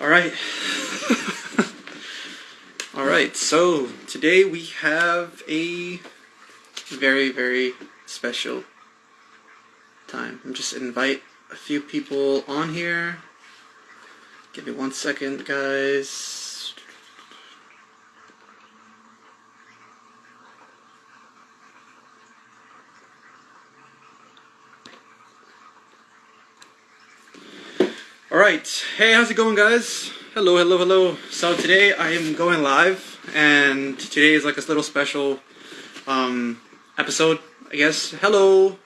All right. All right. So today we have a very, very special time. I'm just invite a few people on here. Give me one second, guys. All right. Hey, how's it going, guys? Hello, hello, hello. So today I am going live, and today is like a little special um, episode, I guess. Hello,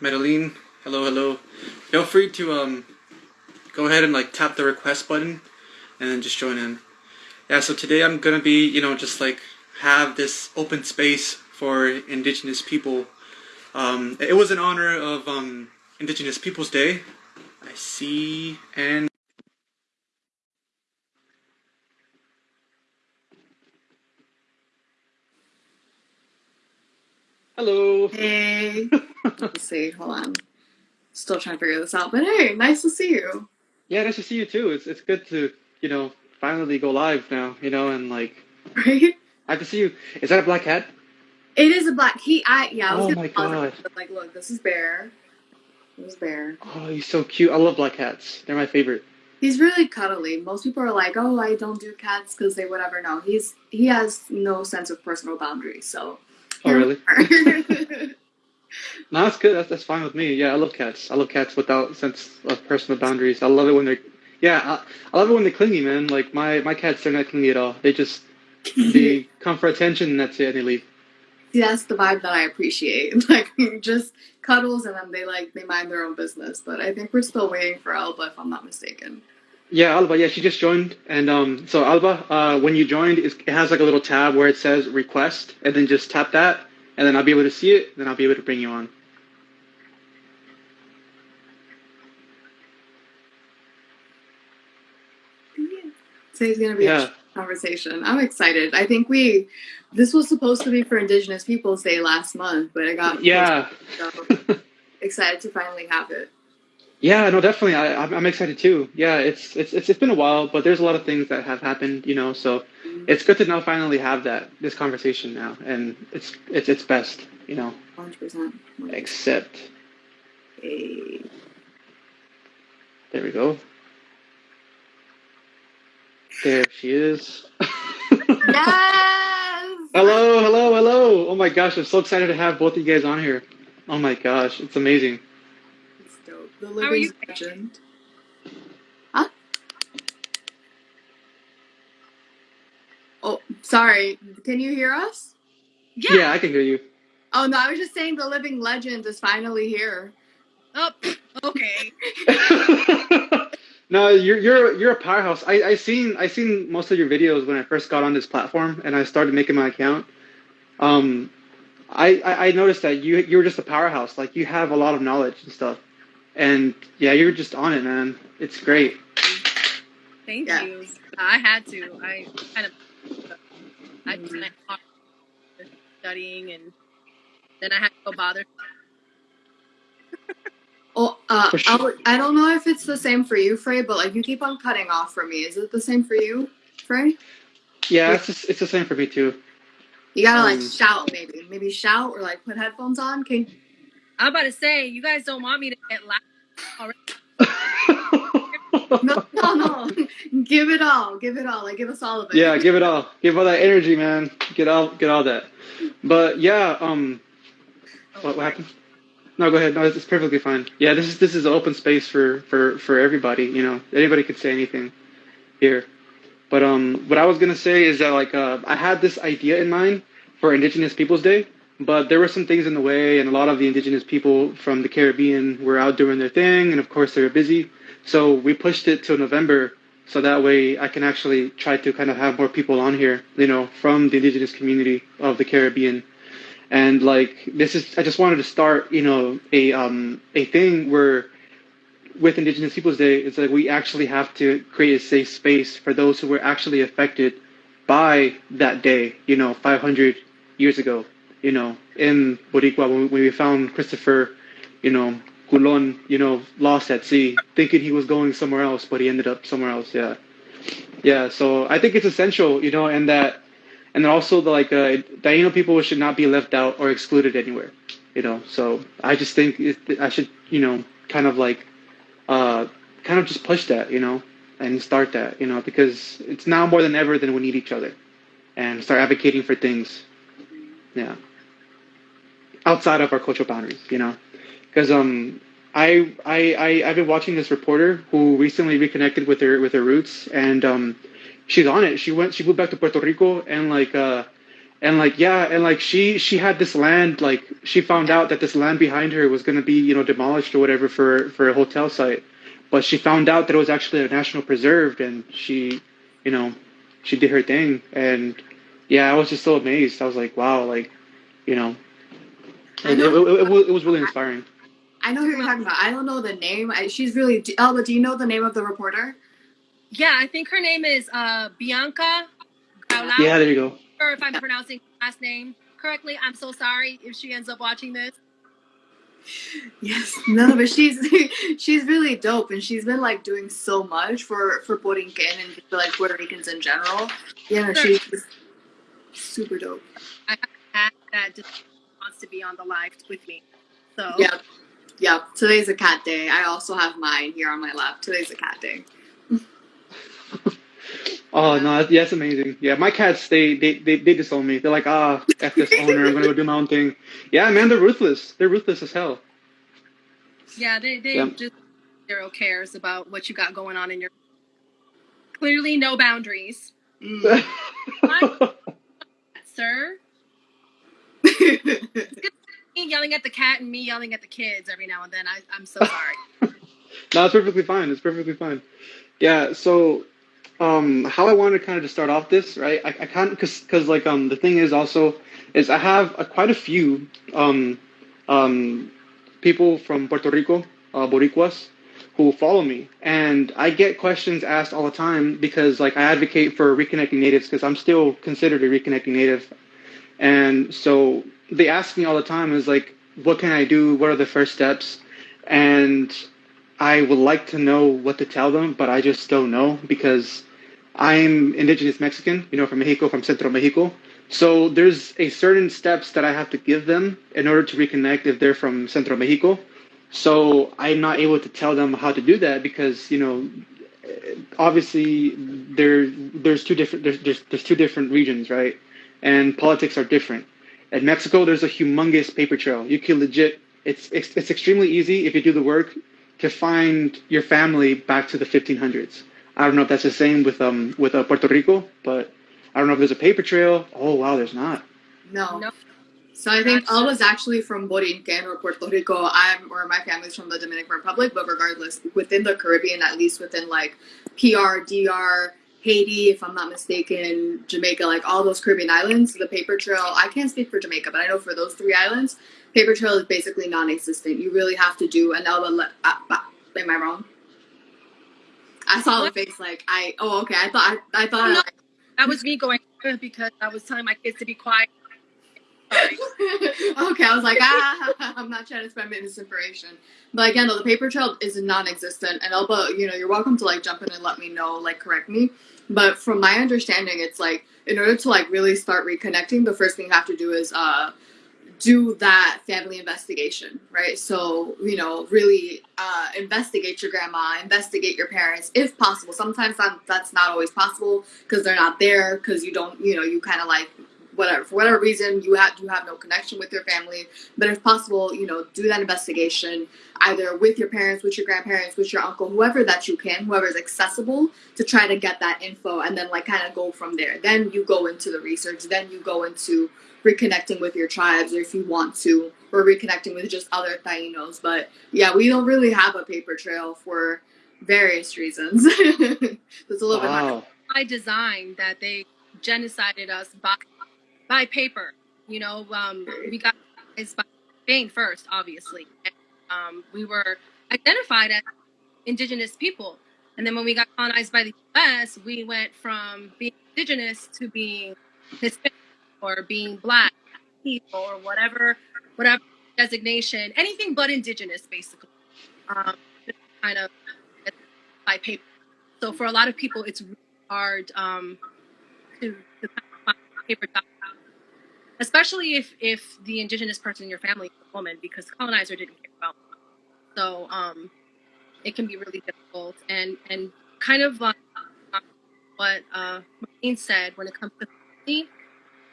Medellin. Hello, hello. Feel free to um, go ahead and like tap the request button, and then just join in. Yeah. So today I'm gonna be, you know, just like have this open space for indigenous people. Um, it was in honor of um, Indigenous Peoples Day. I see and Hello. Hey. Let's see. Hold on. Still trying to figure this out. But hey, nice to see you. Yeah, nice to see you too. It's it's good to, you know, finally go live now, you know, and like Right? I have to see you. Is that a black hat? It is a black. He. I. Yeah. I was Oh gonna my God. but, Like, look, this is Bear. Is Bear. Oh, he's so cute. I love black cats. They're my favorite. He's really cuddly. Most people are like, "Oh, I don't do cats because they whatever." No, he's he has no sense of personal boundaries. So. Oh, really? No, that's good. That's, that's fine with me. Yeah, I love cats. I love cats without sense of personal boundaries. I love it when they're, yeah, I, I love it when they're clingy, man. Like my my cats, they're not clingy at all. They just they come for attention and that's it, and they leave. See, that's the vibe that I appreciate. Like just cuddles, and then they like they mind their own business. But I think we're still waiting for Alba, if I'm not mistaken. Yeah, Alba. Yeah, she just joined, and um, so Alba, uh, when you joined, it has like a little tab where it says request, and then just tap that, and then I'll be able to see it. Then I'll be able to bring you on. Today's gonna be Yeah. Conversation. I'm excited. I think we this was supposed to be for Indigenous Peoples Day last month, but it got Yeah. so excited to finally have it. Yeah, no, definitely. I, I'm, excited too. Yeah, it's, it's it's it's been a while, but there's a lot of things that have happened, you know. So mm-hmm. it's good to now finally have that this conversation now, and it's it's it's best, you know. 100%. Except Hey. there we go. There she is. Yes! hello, hello, hello. Oh my gosh, I'm so excited to have both of you guys on here. Oh my gosh, it's amazing. It's dope. The How are you? living legend. Huh? Oh, sorry. Can you hear us? Yeah. Yeah, I can hear you. Oh no, I was just saying the living legend is finally here. Oh, okay. no, you're you're you're a powerhouse. I I seen I seen most of your videos when I first got on this platform and I started making my account. Um, I I, I noticed that you you were just a powerhouse. Like you have a lot of knowledge and stuff. And yeah, you're just on it, man. It's great. Thank Yeah. you. I had to. I kind of. I Mhm. spent hard studying, and then I had to go bother. Oh, uh, I, sure. I don't know if it's the same for you, Frey, but like you keep on cutting off for me. Is it the same for you, Frey? Yeah, it's just, it's the same for me too. You gotta like Um, shout, maybe, maybe shout or like put headphones on. Can I'm about to say, you guys don't want me to get loud. already. no, no, no. give it all, give it all. Like give us all of it. yeah, give it all. Give all that energy, man. Get all get all that. But yeah, um what, what happened? No, go ahead. No, it's perfectly fine. Yeah, this is this is an open space for for for everybody. You know, anybody could say anything here. But um, what I was gonna say is that like uh, I had this idea in mind for Indigenous Peoples Day, but there were some things in the way, and a lot of the Indigenous people from the Caribbean were out doing their thing, and of course they were busy. So we pushed it to November, so that way I can actually try to kind of have more people on here, you know, from the Indigenous community of the Caribbean and like this is i just wanted to start you know a um a thing where with indigenous peoples day it's like we actually have to create a safe space for those who were actually affected by that day you know 500 years ago you know in boricua when we, found christopher you know Culon, you know, lost at sea, thinking he was going somewhere else, but he ended up somewhere else. Yeah, yeah. So I think it's essential, you know, and that, and then also the like uh, Taino people should not be left out or excluded anywhere, you know. So I just think it, I should, you know, kind of like, uh, kind of just push that, you know, and start that, you know, because it's now more than ever that we need each other, and start advocating for things, yeah, outside of our cultural boundaries, you know? Because um I, I I I've been watching this reporter who recently reconnected with her with her roots. And um she's on it. She went she moved back to Puerto Rico and like uh and like yeah and like she she had this land like she found out that this land behind her was going to be you know demolished or whatever for for a hotel site but she found out that it was actually a national preserve and she you know she did her thing and yeah i was just so amazed i was like wow like you know and it, know. it, it, it was really inspiring I know who you're talking about. I don't know the name. I, she's really Elba. Do you know the name of the reporter? Yeah, I think her name is uh, Bianca Graulau. yeah there you go Or if I'm pronouncing last name correctly, I'm so sorry if she ends up watching this. Yes, no, but she's she's really dope, and she's been like doing so much for for Borinquen and for like Puerto Ricans in general. Yeah, Sure. she's super dope. I have a cat that just wants to be on the live with me. So Yeah, yeah. Today's a cat day. I also have mine here on my lap. Today's a cat day. Oh no, that's, yeah, that's amazing. Yeah, my cats they they they, they disown me. They're like, ah, f this owner. I'm gonna go do my own thing. Yeah, man, they're ruthless. They're ruthless as hell. yeah, they they Yeah. just zero cares about what you got going on in your. Clearly, no boundaries, Mm. sir. Me yelling at the cat and me yelling at the kids every now and then. I, I'm so sorry. no, it's perfectly fine. It's perfectly fine. Yeah. So, um, how I wanted to kind of to start off this, right? I, I of because because like um the thing is also is I have uh, quite a few um um people from Puerto Rico, uh, Boricuas, who follow me, and I get questions asked all the time because like I advocate for reconnecting natives because I'm still considered a reconnecting native, and so they ask me all the time is like, what can I do? What are the first steps? And I would like to know what to tell them, but I just don't know because I'm indigenous Mexican, you know, from Mexico, from Central Mexico. So there's a certain steps that I have to give them in order to reconnect if they're from Central Mexico. So I'm not able to tell them how to do that because, you know, obviously there there's two different there's, there's there's two different regions, right? And politics are different. In Mexico, there's a humongous paper trail. You can legit it's it's, it's extremely easy if you do the work to find your family back to the 1500s. I don't know if that's the same with um with uh, Puerto Rico, but I don't know if there's a paper trail. Oh wow, there's not. no. No. So I think Gotcha. was actually from Borinquen or Puerto Rico. I'm or my family's from the Dominican Republic, but regardless, within the Caribbean, at least within like PR, DR, Haiti, if I'm not mistaken, Jamaica, like all those Caribbean islands, the paper trail. I can't speak for Jamaica, but I know for those three islands, paper trail is basically non-existent. You really have to do an Elba. Le- uh, am I wrong? I saw the face like I. Oh, okay. I thought I, I thought. No. like, That was me going because I was telling my kids to be quiet. Okay, I was like, ah, I'm not trying to spend spread misinformation. But again, though, the paper trail is non-existent, and Elba, you know, you're welcome to like jump in and let me know, like correct me. But from my understanding, it's like in order to like really start reconnecting, the first thing you have to do is uh do that family investigation, right? So, you know, really uh, investigate your grandma, investigate your parents if possible. Sometimes that, that's not always possible because they're not there, because you don't, you know, you kind of like whatever for whatever reason you have you have no connection with your family but if possible you know do that investigation either with your parents with your grandparents with your uncle whoever that you can whoever is accessible to try to get that info and then like kind of go from there. Then you go into the research then you go into reconnecting with your tribes or if you want to or reconnecting with just other Tainos. But yeah we don't really have a paper trail for various reasons. It's a little bit hard Wow. by design that they genocided us by by paper. You know, um, we got is by Spain first, obviously. And, um, we were identified as indigenous people, and then when we got colonized by the U.S., we went from being indigenous to being Hispanic or being black people or whatever, whatever designation, anything but indigenous, basically. um, kind of by paper. So for a lot of people, it's really hard um, to, to find paper documents, especially if if the indigenous person in your family is a woman, because colonizer didn't care about. Them. So um, it can be really difficult, and and kind of like what uh, Marlene said when it comes to family,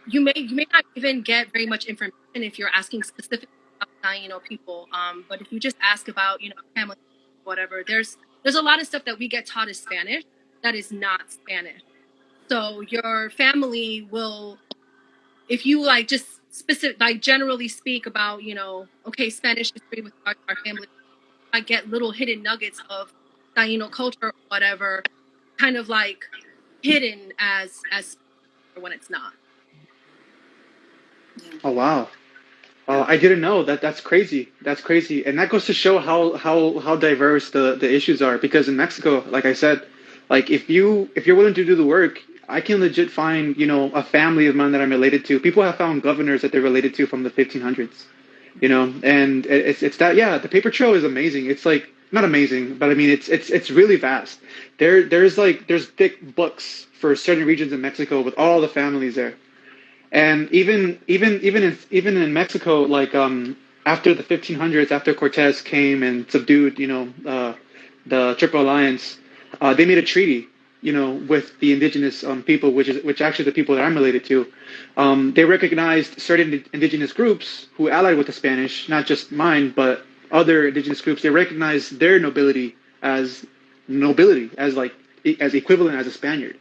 you may you may not even get very much information if you're asking specific about you know people. Um, but if you just ask about you know family, whatever, there's there's a lot of stuff that we get taught as Spanish that is not Spanish. So your family will, if you like just specific like generally speak about you know okay Spanish history with our, our family, I get little hidden nuggets of Taino culture or whatever, kind of like hidden as as when it's not. Oh wow. Uh, I didn't know that. That's crazy. That's crazy, and that goes to show how how how diverse the the issues are. Because in Mexico, like I said, like if you if you're willing to do the work, I can legit find you know a family of mine that I'm related to. People have found governors that they're related to from the 1500s, you know, and it's it's that yeah. The paper trail is amazing. It's like not amazing, but I mean it's it's it's really vast. There there's like there's thick books for certain regions in Mexico with all the families there and even even even in even in Mexico, like um, after the 1500s, after Cortez came and subdued, you know, uh, the Triple Alliance, uh, they made a treaty, you know, with the indigenous um, people, which is which actually the people that I'm related to. Um, they recognized certain indigenous groups who allied with the Spanish, not just mine, but other indigenous groups. They recognized their nobility as nobility, as like as equivalent as a Spaniard.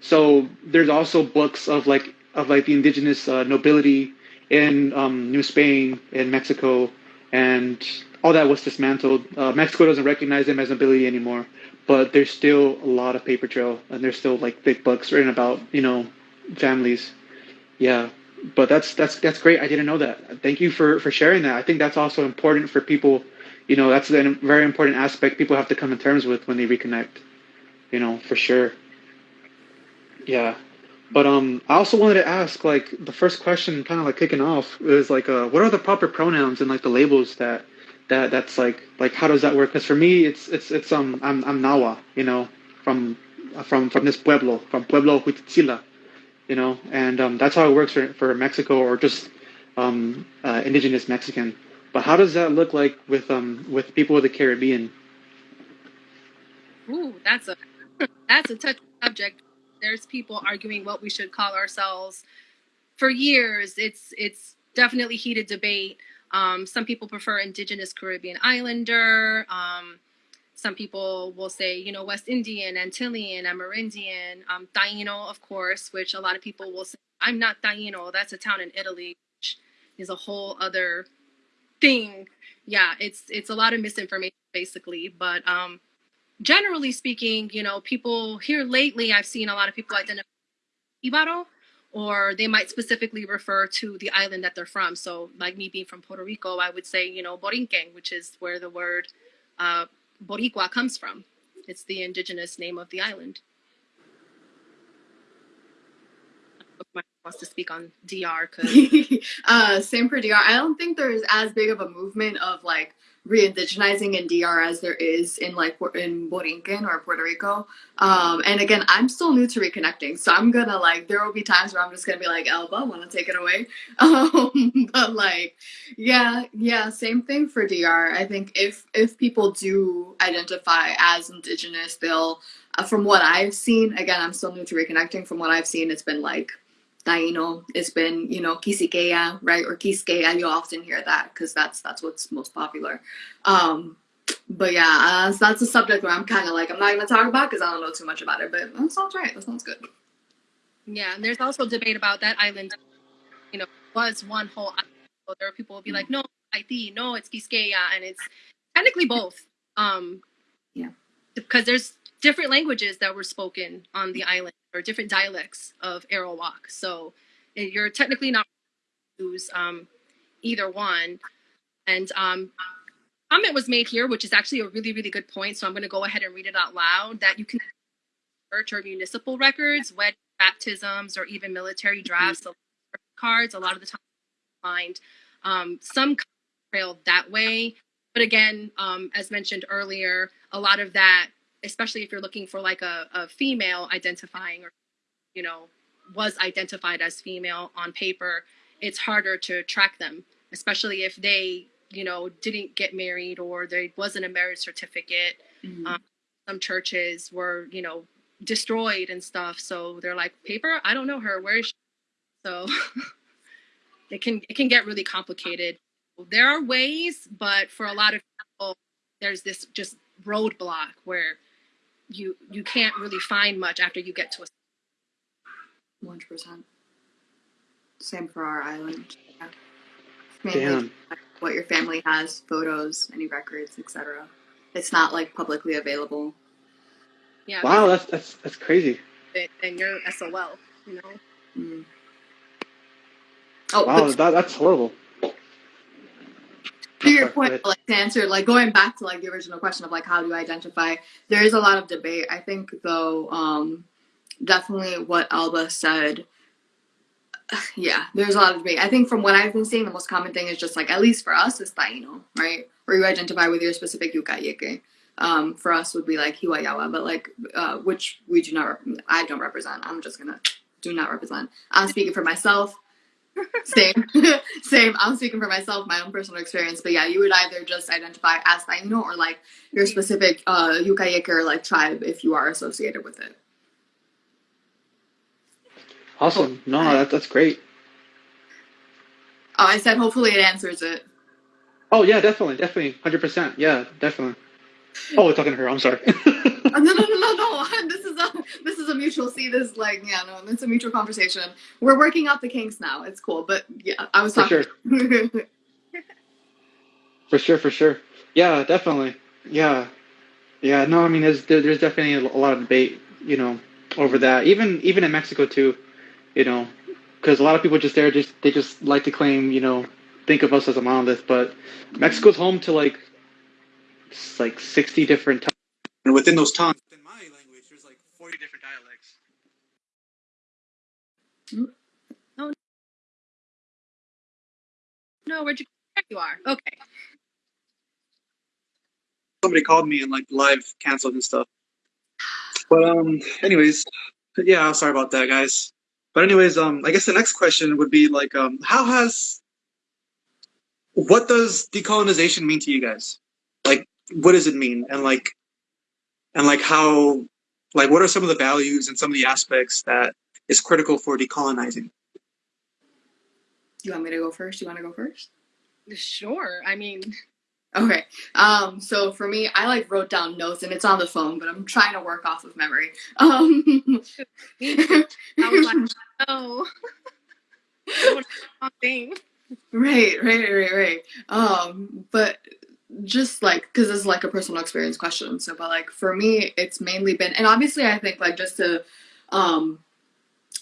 So there's also books of like of like the indigenous uh, nobility in um, New Spain in Mexico, and all that was dismantled. Uh, Mexico doesn't recognize them as nobility anymore, but there's still a lot of paper trail, and there's still like big books written about you know families. Yeah, but that's that's that's great. I didn't know that. Thank you for for sharing that. I think that's also important for people. You know, that's a very important aspect people have to come to terms with when they reconnect. You know, for sure. Yeah. But um, I also wanted to ask, like, the first question, kind of like kicking off, is like, uh, what are the proper pronouns and like the labels that that that's like, like, how does that work? Because for me, it's it's it's um, I'm I'm Nawa, you know, from from from this pueblo, from Pueblo Huitzila, you know, and um, that's how it works for for Mexico or just um, uh, indigenous Mexican. But how does that look like with um with people of the Caribbean? Ooh, that's a that's a touchy subject there's people arguing what we should call ourselves for years. It's it's definitely heated debate. Um, some people prefer Indigenous Caribbean Islander. Um, some people will say, you know, West Indian, Antillean, Amerindian, um, Taino, of course, which a lot of people will say, I'm not Taino. That's a town in Italy, which is a whole other thing. Yeah, it's it's a lot of misinformation basically, but um, generally speaking, you know, people here lately, I've seen a lot of people identify Ibaro, or they might specifically refer to the island that they're from. So, like me being from Puerto Rico, I would say, you know, Borinquen, which is where the word uh, Boricua comes from. It's the indigenous name of the island. wants to speak on DR. uh, same for DR. I don't think there's as big of a movement of like re-indigenizing in DR as there is in like in Borinquen or Puerto Rico. Um, and again, I'm still new to reconnecting, so I'm gonna like there will be times where I'm just gonna be like, Elba, want to take it away? Um, but like, yeah, yeah, same thing for DR. I think if if people do identify as indigenous, they'll, uh, from what I've seen, again, I'm still new to reconnecting. From what I've seen, it's been like Taino. It's been, you know, Quisqueya, right? Or Quisqueya. You'll often hear that because that's that's what's most popular. Um, but yeah, uh, so that's a subject where I'm kind of like, I'm not going to talk about because I don't know too much about it, but that sounds right. That sounds good. Yeah, and there's also debate about that island, you know, was one whole island. So there are people will be like, no, Haiti, no, it's Quisqueya, and it's technically both. Um, yeah. Because there's different languages that were spoken on the island or different dialects of Arawak. So eh, you're technically not use um, either one. And um, comment was made here, which is actually a really, really good point. So I'm going to go ahead and read it out loud. That you can search or municipal records, wedding, baptisms, or even military drafts, mm-hmm. cards. A lot of the time, find um, some trail that way. but again, um, as mentioned earlier, a lot of that, especially if you're looking for like a, a female identifying or, you know, was identified as female on paper, it's harder to track them, especially if they, you know, didn't get married or there wasn't a marriage certificate. Mhm. Um, some churches were, you know, destroyed and stuff. So they're like, paper, I don't know her. Where is she? So it can it can get really complicated. There are ways, but for a lot of people, there's this just roadblock where you you can't really find much after you get to a One hundred percent. Same for our island. Yeah. Mainly Damn. what your family has, photos, any records, etc. It's not like publicly available. yeah Wow, that's that's that's crazy. and you're SOL, you know. Mm. Oh, Wow, that, that's horrible. To your point, like to answer, like going back to like the original question of like how do you identify? There is a lot of debate. I think though, um, definitely what Alba said. Yeah, there's a lot of debate. I think from what I've been seeing, the most common thing is just like at least for us is Taino, right? Or you identify with your specific yukayeke. Um, for us would be like Hiwayawa, but like uh, which we do not. I don't represent. I'm just gonna do not represent. I'm speaking for myself. Same, same. I'm speaking for myself, my own personal experience. But yeah, you would either just identify as Taino or like your specific uh, yukayeke or like tribe if you are associated with it. Awesome. No, that, that's great. Oh, I said hopefully it answers it. Oh yeah, definitely, definitely, hundred percent. Yeah, definitely. Oh, we're talking to her. I'm sorry. No, no, no, no, no. This is a this is a mutual. See, this like yeah, no, it's a mutual conversation. We're working out the kinks now. It's cool, but yeah, I was for talking. sure, for sure, for sure. Yeah, definitely. Yeah, yeah. No, I mean, there's there, there's definitely a lot of debate, you know, over that. Even even in Mexico too, you know, because a lot of people just there just they just like to claim, you know, think of us as a monolith, but Mexico's home to like like sixty different tongues, and within those tongues, in my language, there's like forty different dialects. No, where'd you? There you are. Okay. somebody called me and like live canceled and stuff. But um, anyways, yeah, I'm sorry about that, guys. But anyways, um, I guess the next question would be like, um, how has what does decolonization mean to you guys? Like, what does it mean? And like, and like how, like, what are some of the values and some of the aspects that is critical for decolonizing? you want me to go first? You want to go first? Sure. I mean, Okay. Um, so for me, I like wrote down notes and it's on the phone, but I'm trying to work off of memory. Um, I was like, oh, I want wrong thing. right, right, right, right. Um, but just like because this is like a personal experience question. So, but like for me, it's mainly been, and obviously, I think like just to um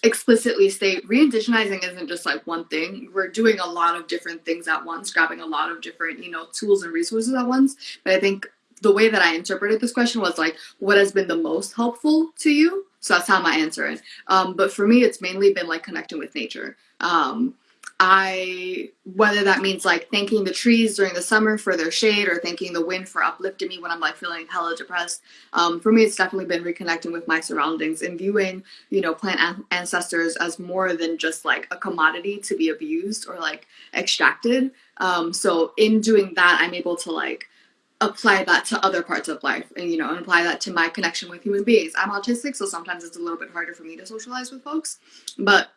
explicitly state re-indigenizing isn't just like one thing. We're doing a lot of different things at once grabbing a lot of different you know tools and resources at once. But i think the way that i interpreted this question was like what has been the most helpful to you? So that's how my answer is um, but for me it's mainly been like connecting with nature. Um, I whether that means like thanking the trees during the summer for their shade or thanking the wind for uplifting me when I'm like feeling hella depressed. Um, for me, it's definitely been reconnecting with my surroundings and viewing you know plant an- ancestors as more than just like a commodity to be abused or like extracted. Um, so in doing that, I'm able to like apply that to other parts of life and you know and apply that to my connection with human beings. I'm autistic, so sometimes it's a little bit harder for me to socialize with folks, but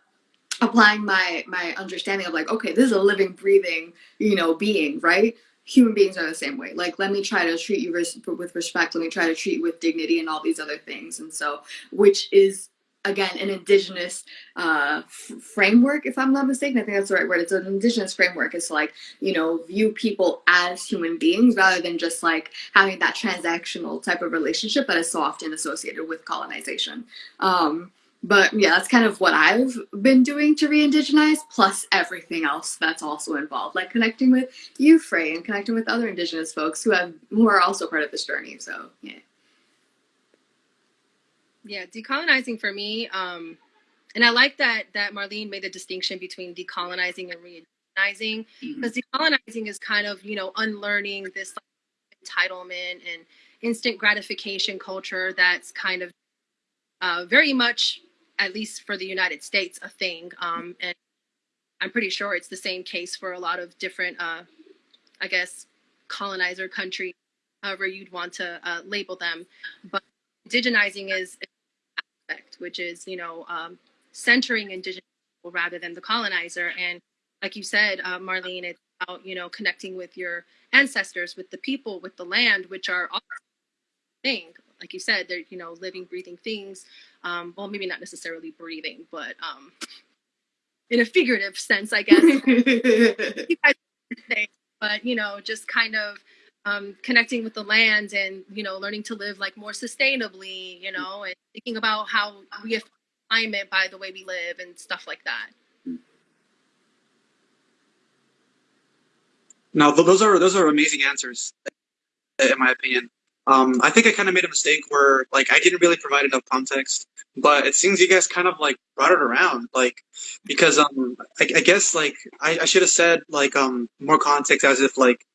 applying my my understanding of like okay this is a living breathing you know being right? Human beings are the same way. Like let me try to treat you res- with respect let me try to treat you with dignity and all these other things. And so which is again an indigenous uh framework if i'm not mistaken. I think that's the right word. It's an indigenous framework. It's like you know view people as human beings rather than just like having that transactional type of relationship that is so often associated with colonization. Um but yeah, that's kind of what I've been doing to re-indigenize, plus everything else that's also involved, like connecting with you, Frey, and connecting with other Indigenous folks who have who are also part of this journey. So yeah, Yeah, decolonizing for me, um, and I like that that Marlene made the distinction between decolonizing and decolonizing because decolonizing is kind of you know unlearning this like, entitlement and instant gratification culture that's kind of uh, very much at least for the united states a thing um, and i'm pretty sure it's the same case for a lot of different uh, i guess colonizer countries however you'd want to uh, label them. But indigenizing is an aspect which is you know um, centering indigenous people rather than the colonizer. And like you said uh, marlene it's about you know connecting with your ancestors with the people with the land which are all thing. Like you said they're you know living breathing things um, well maybe not necessarily breathing but um, in a figurative sense i guess you guys say, but you know just kind of um, connecting with the land and you know learning to live like more sustainably you know and thinking about how we affect climate by the way we live and stuff like that Now, those are those are amazing answers, in my opinion. Um, I think I kind of made a mistake where like I didn't really provide enough context, but it seems you guys kind of like brought it around, like because um I, I guess like I, I should have said like um more context as if like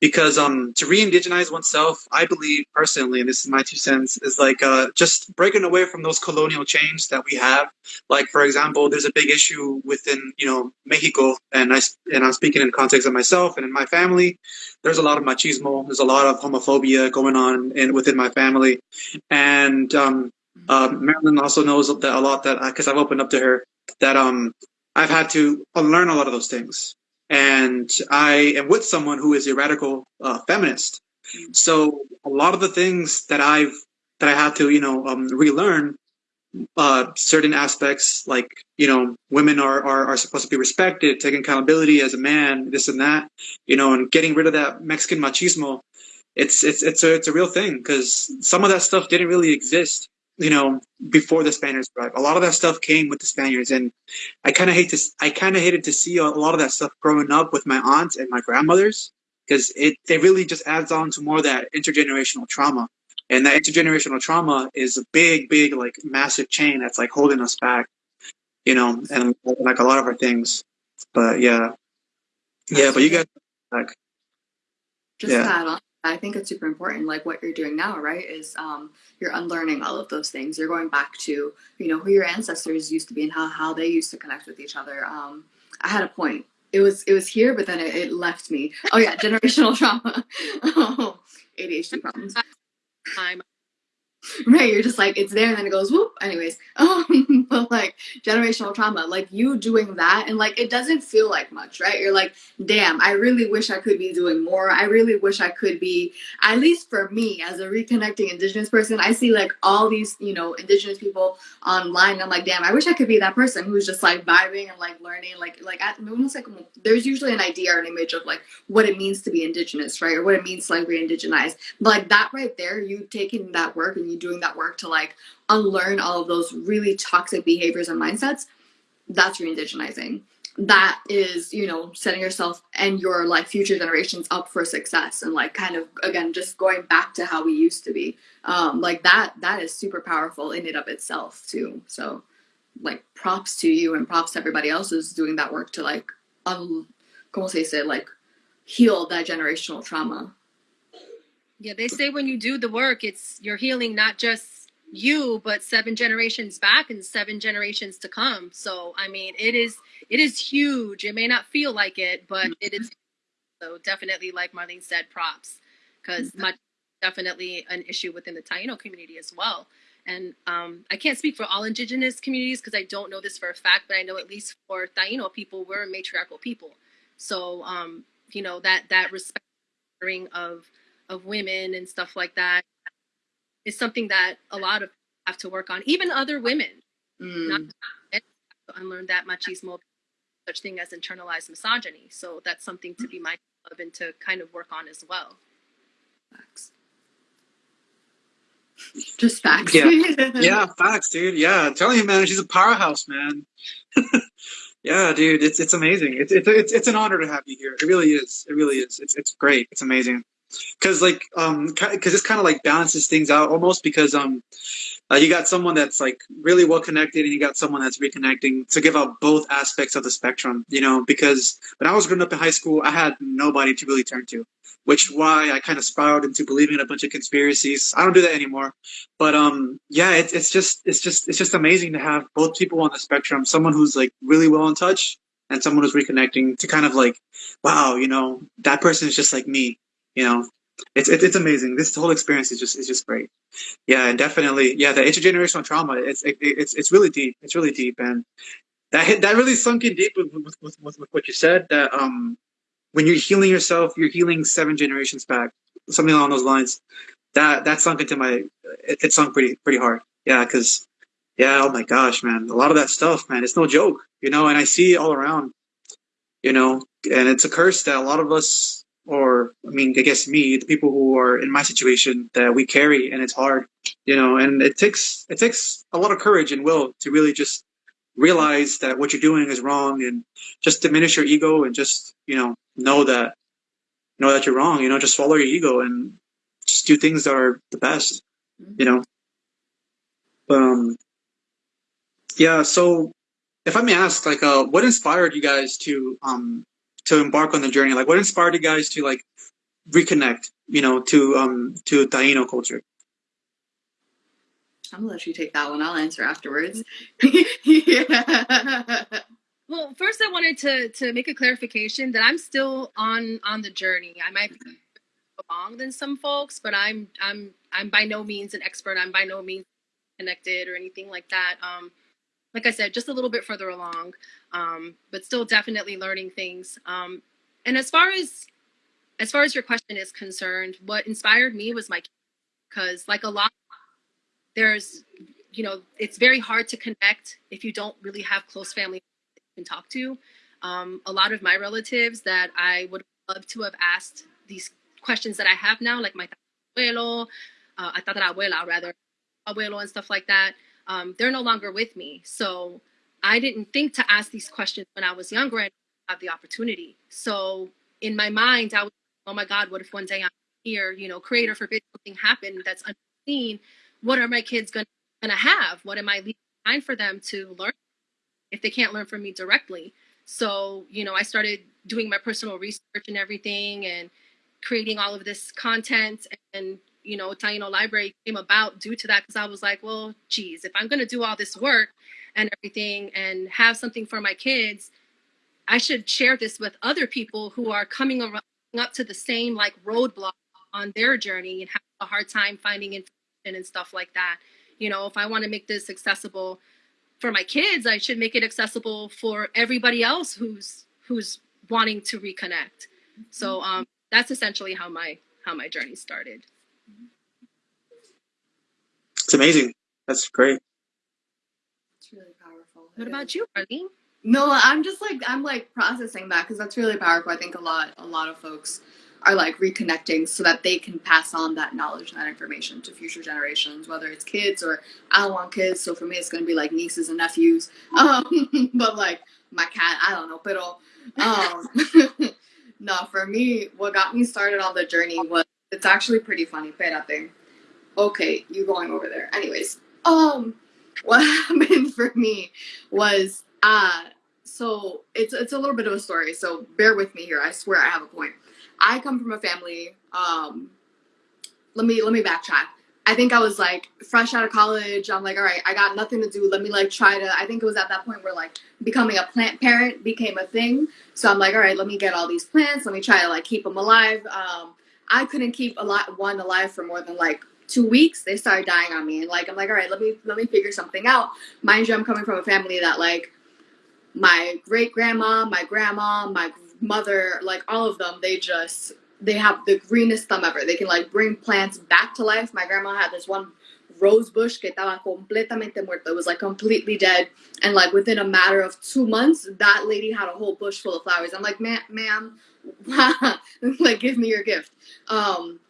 because um to re-indigenize oneself i believe personally and this is my two cents is like uh just breaking away from those colonial chains that we have. Like for example there's a big issue within you know mexico and i and i'm speaking in context of myself and in my family. There's a lot of machismo there's a lot of homophobia going on in within my family. And um uh, marilyn also knows that a lot that because i've opened up to her that um i've had to unlearn a lot of those things and I am with someone who is a radical uh, feminist. So a lot of the things that I've that I had to you know um, relearn uh, certain aspects like you know women are, are are supposed to be respected, taking accountability as a man, this and that, you know, and getting rid of that Mexican machismo. It's it's it's a it's a real thing because some of that stuff didn't really exist, you know, before the Spaniards arrived. A lot of that stuff came with the Spaniards, and I kind of hate to I kind of hated to see a lot of that stuff growing up with my aunts and my grandmothers because it it really just adds on to more of that intergenerational trauma. And that intergenerational trauma is a big, big, like massive chain that's like holding us back, you know, and like a lot of our things. But yeah, yeah. But you guys, like, just Yeah. I think it's super important like what you're doing now right is um, you're unlearning all of those things. You're going back to you know who your ancestors used to be and how, how they used to connect with each other. Um, i had a point. It was it was here but then it, it left me. Oh yeah generational trauma. Oh, adhd problems. Time right you're just like it's there and then it goes whoop anyways. Um but like generational trauma like you doing that and like it doesn't feel like much right? You're like damn i really wish i could be doing more. I really wish i could be at least for me as a reconnecting indigenous person i see like all these you know indigenous people online i'm like damn i wish i could be that person who's just like vibing and like learning like like at, almost like there's usually an idea or an image of like what it means to be indigenous right? Or what it means to like re-indigenize like that right there you taking that work and you doing that work to like unlearn all of those really toxic behaviors and mindsets that's re-indigenizing. That is you know setting yourself and your like future generations up for success and like kind of again just going back to how we used to be. Um like that that is super powerful in and of itself too. So like props to you and props to everybody else who's doing that work to like un como se dice? Like heal that generational trauma Yeah, they say when you do the work, it's you're healing not just you, but seven generations back and seven generations to come. So I mean, it is it is huge. It may not feel like it, but it is. So definitely, like Marlene said, props because much definitely an issue within the Taino community as well. And um, I can't speak for all indigenous communities because I don't know this for a fact, but I know at least for Taino people, we're a matriarchal people. So um, you know that that respect of of women and stuff like that is something that a lot of have to work on. Even other women Mm. not to unlearn that machismo, such thing as internalized misogyny. So that's something to be mindful of and to kind of work on as well. Facts. Just facts. Yeah. yeah, facts, dude. Yeah, I'm telling you, man, she's a powerhouse, man. yeah, dude, it's it's amazing. It's it's it's it's an honor to have you here. It really is. It really is. It's it's great. It's amazing. Cause like um, because this kind of like balances things out almost because um, uh, you got someone that's like really well connected and you got someone that's reconnecting to give out both aspects of the spectrum you know because when i was growing up in high school i had nobody to really turn to which why i kind of spiraled into believing in a bunch of conspiracies. I don't do that anymore. But um yeah it, it's just it's just it's just amazing to have both people on the spectrum someone who's like really well in touch and someone who's reconnecting to kind of like wow you know that person is just like me you know it's it's, it's amazing this whole experience is just is just great yeah, and definitely, yeah, the intergenerational trauma. It's it, it's it's really deep. It's really deep, and that hit that really sunk in deep with with, with, with, with what you said. That um, when you're healing yourself, you're healing seven generations back, something along those lines. That that sunk into my. It, it sunk pretty pretty hard. Yeah, because yeah, oh my gosh, man, a lot of that stuff, man, it's no joke, you know. And I see it all around, you know, and it's a curse that a lot of us or I mean, I guess me, the people who are in my situation that we carry, and it's hard, you know. And it takes it takes a lot of courage and will to really just realize that what you're doing is wrong, and just diminish your ego, and just you know know that know that you're wrong. You know, just swallow your ego and just do things that are the best. You know. Um. Yeah. So, if I may ask, like, uh, what inspired you guys to um to embark on the journey? Like, what inspired you guys to like reconnect? You know, to um to Taino culture. I'm gonna let you take that one. I'll answer afterwards. yeah. Well, first I wanted to to make a clarification that I'm still on on the journey. I might be along than some folks, but I'm I'm I'm by no means an expert. I'm by no means connected or anything like that. Um, like I said, just a little bit further along, um, but still definitely learning things. Um, and as far as as far as your question is concerned, what inspired me was my because like a lot, there's you know it's very hard to connect if you don't really have close family you can talk to. Um, a lot of my relatives that I would love to have asked these questions that I have now, like my abuelo, uh, abuela rather, abuelo and stuff like that um, they're no longer with me. So I didn't think to ask these questions when I was younger and have the opportunity. So in my mind, I was, oh my God, what if one day I'm here, you know, creator forbid something happened that's unseen. What are my kids gonna, gonna have? What am I leaving behind for them to learn if they can't learn from me directly? So, you know, I started doing my personal research and everything and creating all of this content and you know, Taino Library came about due to that because I was like, well, geez, if I'm going to do all this work and everything and have something for my kids, I should share this with other people who are coming up to the same like roadblock on their journey and have a hard time finding information and stuff like that. You know, if I want to make this accessible for my kids, I should make it accessible for everybody else who's who's wanting to reconnect. So um, that's essentially how my how my journey started. It's amazing. That's great. It's really powerful. What about you, Arlene? No, I'm just like I'm like processing that because that's really powerful. I think a lot a lot of folks are like reconnecting so that they can pass on that knowledge and that information to future generations, whether it's kids or I don't want kids. So for me, it's gonna be like nieces and nephews. Um, but like my cat, I don't know, pero um, no, for me, what got me started on the journey was it's actually pretty funny. Espérate. Okay, you going over there. Anyways, um, what happened for me was uh so it's it's a little bit of a story. So bear with me here. I swear I have a point. I come from a family. Um, let me let me backtrack. I think I was like fresh out of college. I'm like, all right, I got nothing to do. Let me like try to. I think it was at that point where like becoming a plant parent became a thing. So I'm like, all right, let me get all these plants. Let me try to like keep them alive. Um, I couldn't keep a lot one alive for more than like two weeks. They started dying on me, and like I'm like, all right, let me let me figure something out. Mind you, I'm coming from a family that like my great grandma, my grandma, my mother, like all of them, they just they have the greenest thumb ever. They can like bring plants back to life. My grandma had this one rose bush que estaba completamente muerto. It was like completely dead. And like within a matter of two months, that lady had a whole bush full of flowers. I'm like, ma'am, ma'am, like give me your gift. Um,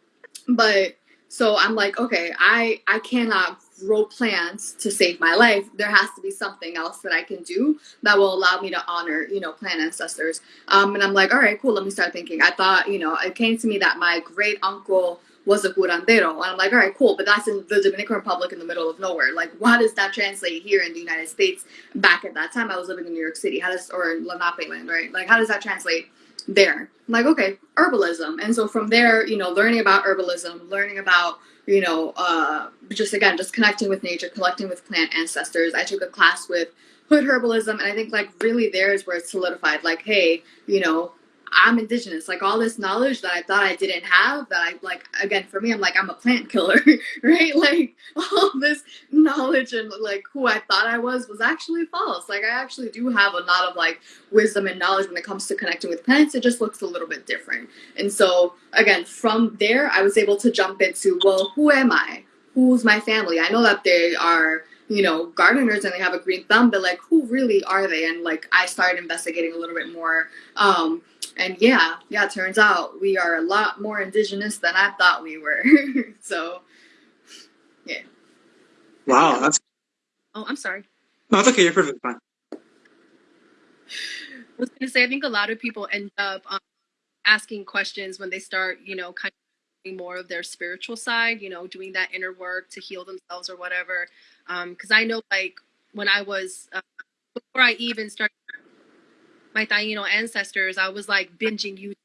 but so I'm like, okay, I I cannot grow plants to save my life. There has to be something else that I can do that will allow me to honor, you know, plant ancestors. Um, and I'm like, all right, cool. Let me start thinking. I thought, you know, it came to me that my great uncle was a curandero. And I'm like, all right, cool, but that's in the Dominican Republic in the middle of nowhere. Like, why does that translate here in the United States? Back at that time, I was living in New York City. How does or Lenape land, right? Like, how does that translate there? I'm like, okay, herbalism. And so from there, you know, learning about herbalism, learning about you know, uh, just again, just connecting with nature, connecting with plant ancestors. I took a class with hood herbalism, and I think like really there is where it's solidified. Like, hey, you know, I'm indigenous. Like all this knowledge that I thought I didn't have, that I like again for me, I'm like I'm a plant killer, right? Like all this knowledge and like who I thought I was was actually false. Like I actually do have a lot of like wisdom and knowledge when it comes to connecting with plants. It just looks a little bit different. And so again, from there, I was able to jump into well, who am I? Who's my family? I know that they are you know, gardeners and they have a green thumb, but like, who really are they? And like, I started investigating a little bit more. Um, and yeah, yeah, it turns out we are a lot more indigenous than I thought we were. so, yeah. Wow, that's Oh, I'm sorry. no, it's okay. You're perfectly fine. I was to say, I think a lot of people end up um, asking questions when they start, you know, kind of doing more of their spiritual side, you know, doing that inner work to heal themselves or whatever. Because I know, like, when I was, uh, before I even started my Taino ancestors, I was like binging YouTube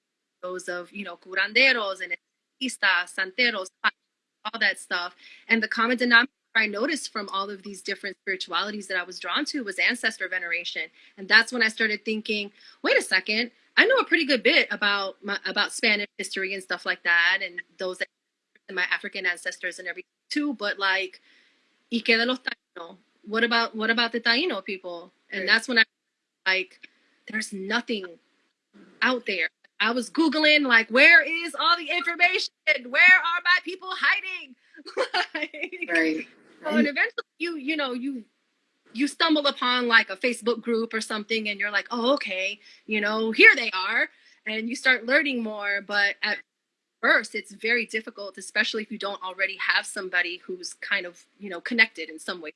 videos of, you know, curanderos and espiritistas, santeros, all that stuff. And the common denominator I noticed from all of these different spiritualities that I was drawn to was ancestor veneration. And that's when I started thinking, wait a second, I know a pretty good bit about my, about Spanish history and stuff like that, and those that, and my African ancestors and everything too. But like, ¿y qué de los Taino? What about what about the Taino people? And Right. that's when I like, there's nothing out there. I was googling like, where is all the information? Where are my people hiding? like, Right. so, and eventually you you know you you stumble upon like a facebook group or something and you're like oh okay you know here they are and you start learning more but at first it's very difficult especially if you don't already have somebody who's kind of you know connected in some way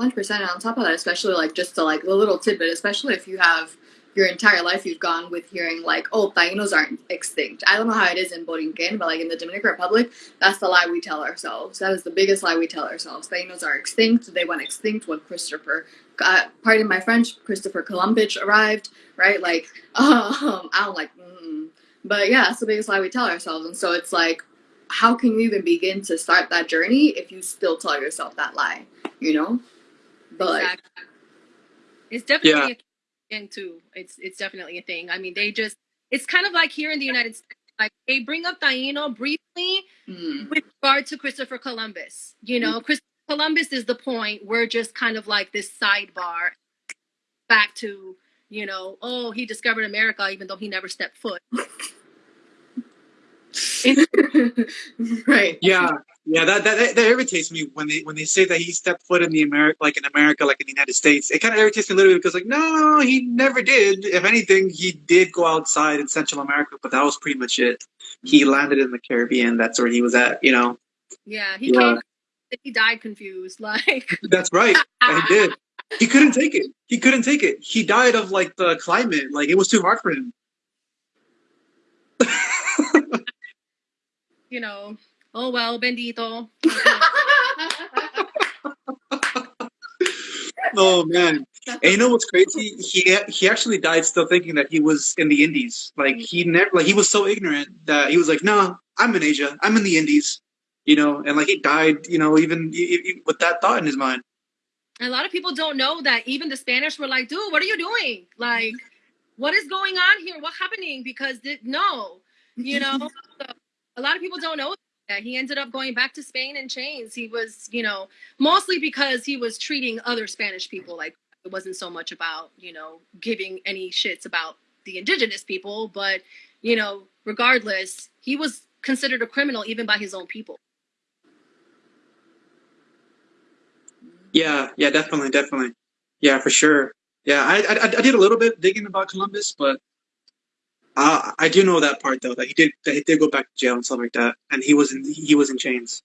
Hundred percent. On top of that, especially like just to like the little tidbit, especially if you have your entire life you've gone with hearing like, oh, Tainos aren't extinct. I don't know how it is in Borinquen, but like in the Dominican Republic, that's the lie we tell ourselves. That is the biggest lie we tell ourselves. Tainos are extinct. They went extinct when Christopher, uh, pardon my French, Christopher Columbus arrived. Right? Like, um, I don't like, mm. but yeah, it's the biggest lie we tell ourselves. And so it's like, how can you even begin to start that journey if you still tell yourself that lie? You know? But Exactly. it's definitely a thing too it's it's definitely a thing i mean they just it's kind of like here in the united states like they bring up Taino briefly mm, with regard to Christopher Columbus. You know, Christopher Columbus is the point. We're just kind of like this sidebar back to, you know, oh, he discovered America even though he never stepped foot. right. Yeah, yeah. That, that that irritates me when they when they say that he stepped foot in the America, like in America, like in the United States. It kind of irritates me a little bit because, like, no, he never did. If anything, he did go outside in Central America, but that was pretty much it. He mm-hmm. landed in the Caribbean. That's where he was at. You know. Yeah, he Yeah. came he died confused. Like That's right. He did. He couldn't take it. He couldn't take it. He died of like the climate. Like it was too hard for him. You know, oh well, bendito. Oh man. And you know what's crazy? He he actually died still thinking that he was in the Indies. Like he never like he was so ignorant that he was like, "No, I'm in Asia. I'm in the Indies." You know, and like he died, you know, even e- e- with that thought in his mind. And a lot of people don't know that even the Spanish were like, dude, what are you doing? Like, what is going on here? What's happening? Because th- no, you know, so a lot of people don't know that he ended up going back to Spain in chains. He was, you know, mostly because he was treating other Spanish people like it wasn't so much about, you know, giving any shits about the indigenous people, but, you know, regardless, he was considered a criminal even by his own people. Yeah, yeah, definitely, definitely. Yeah, for sure. Yeah, I I, I did a little bit digging about Columbus, but uh, I do know that part though that he did that he did go back to jail and stuff like that, and he was in he was in chains,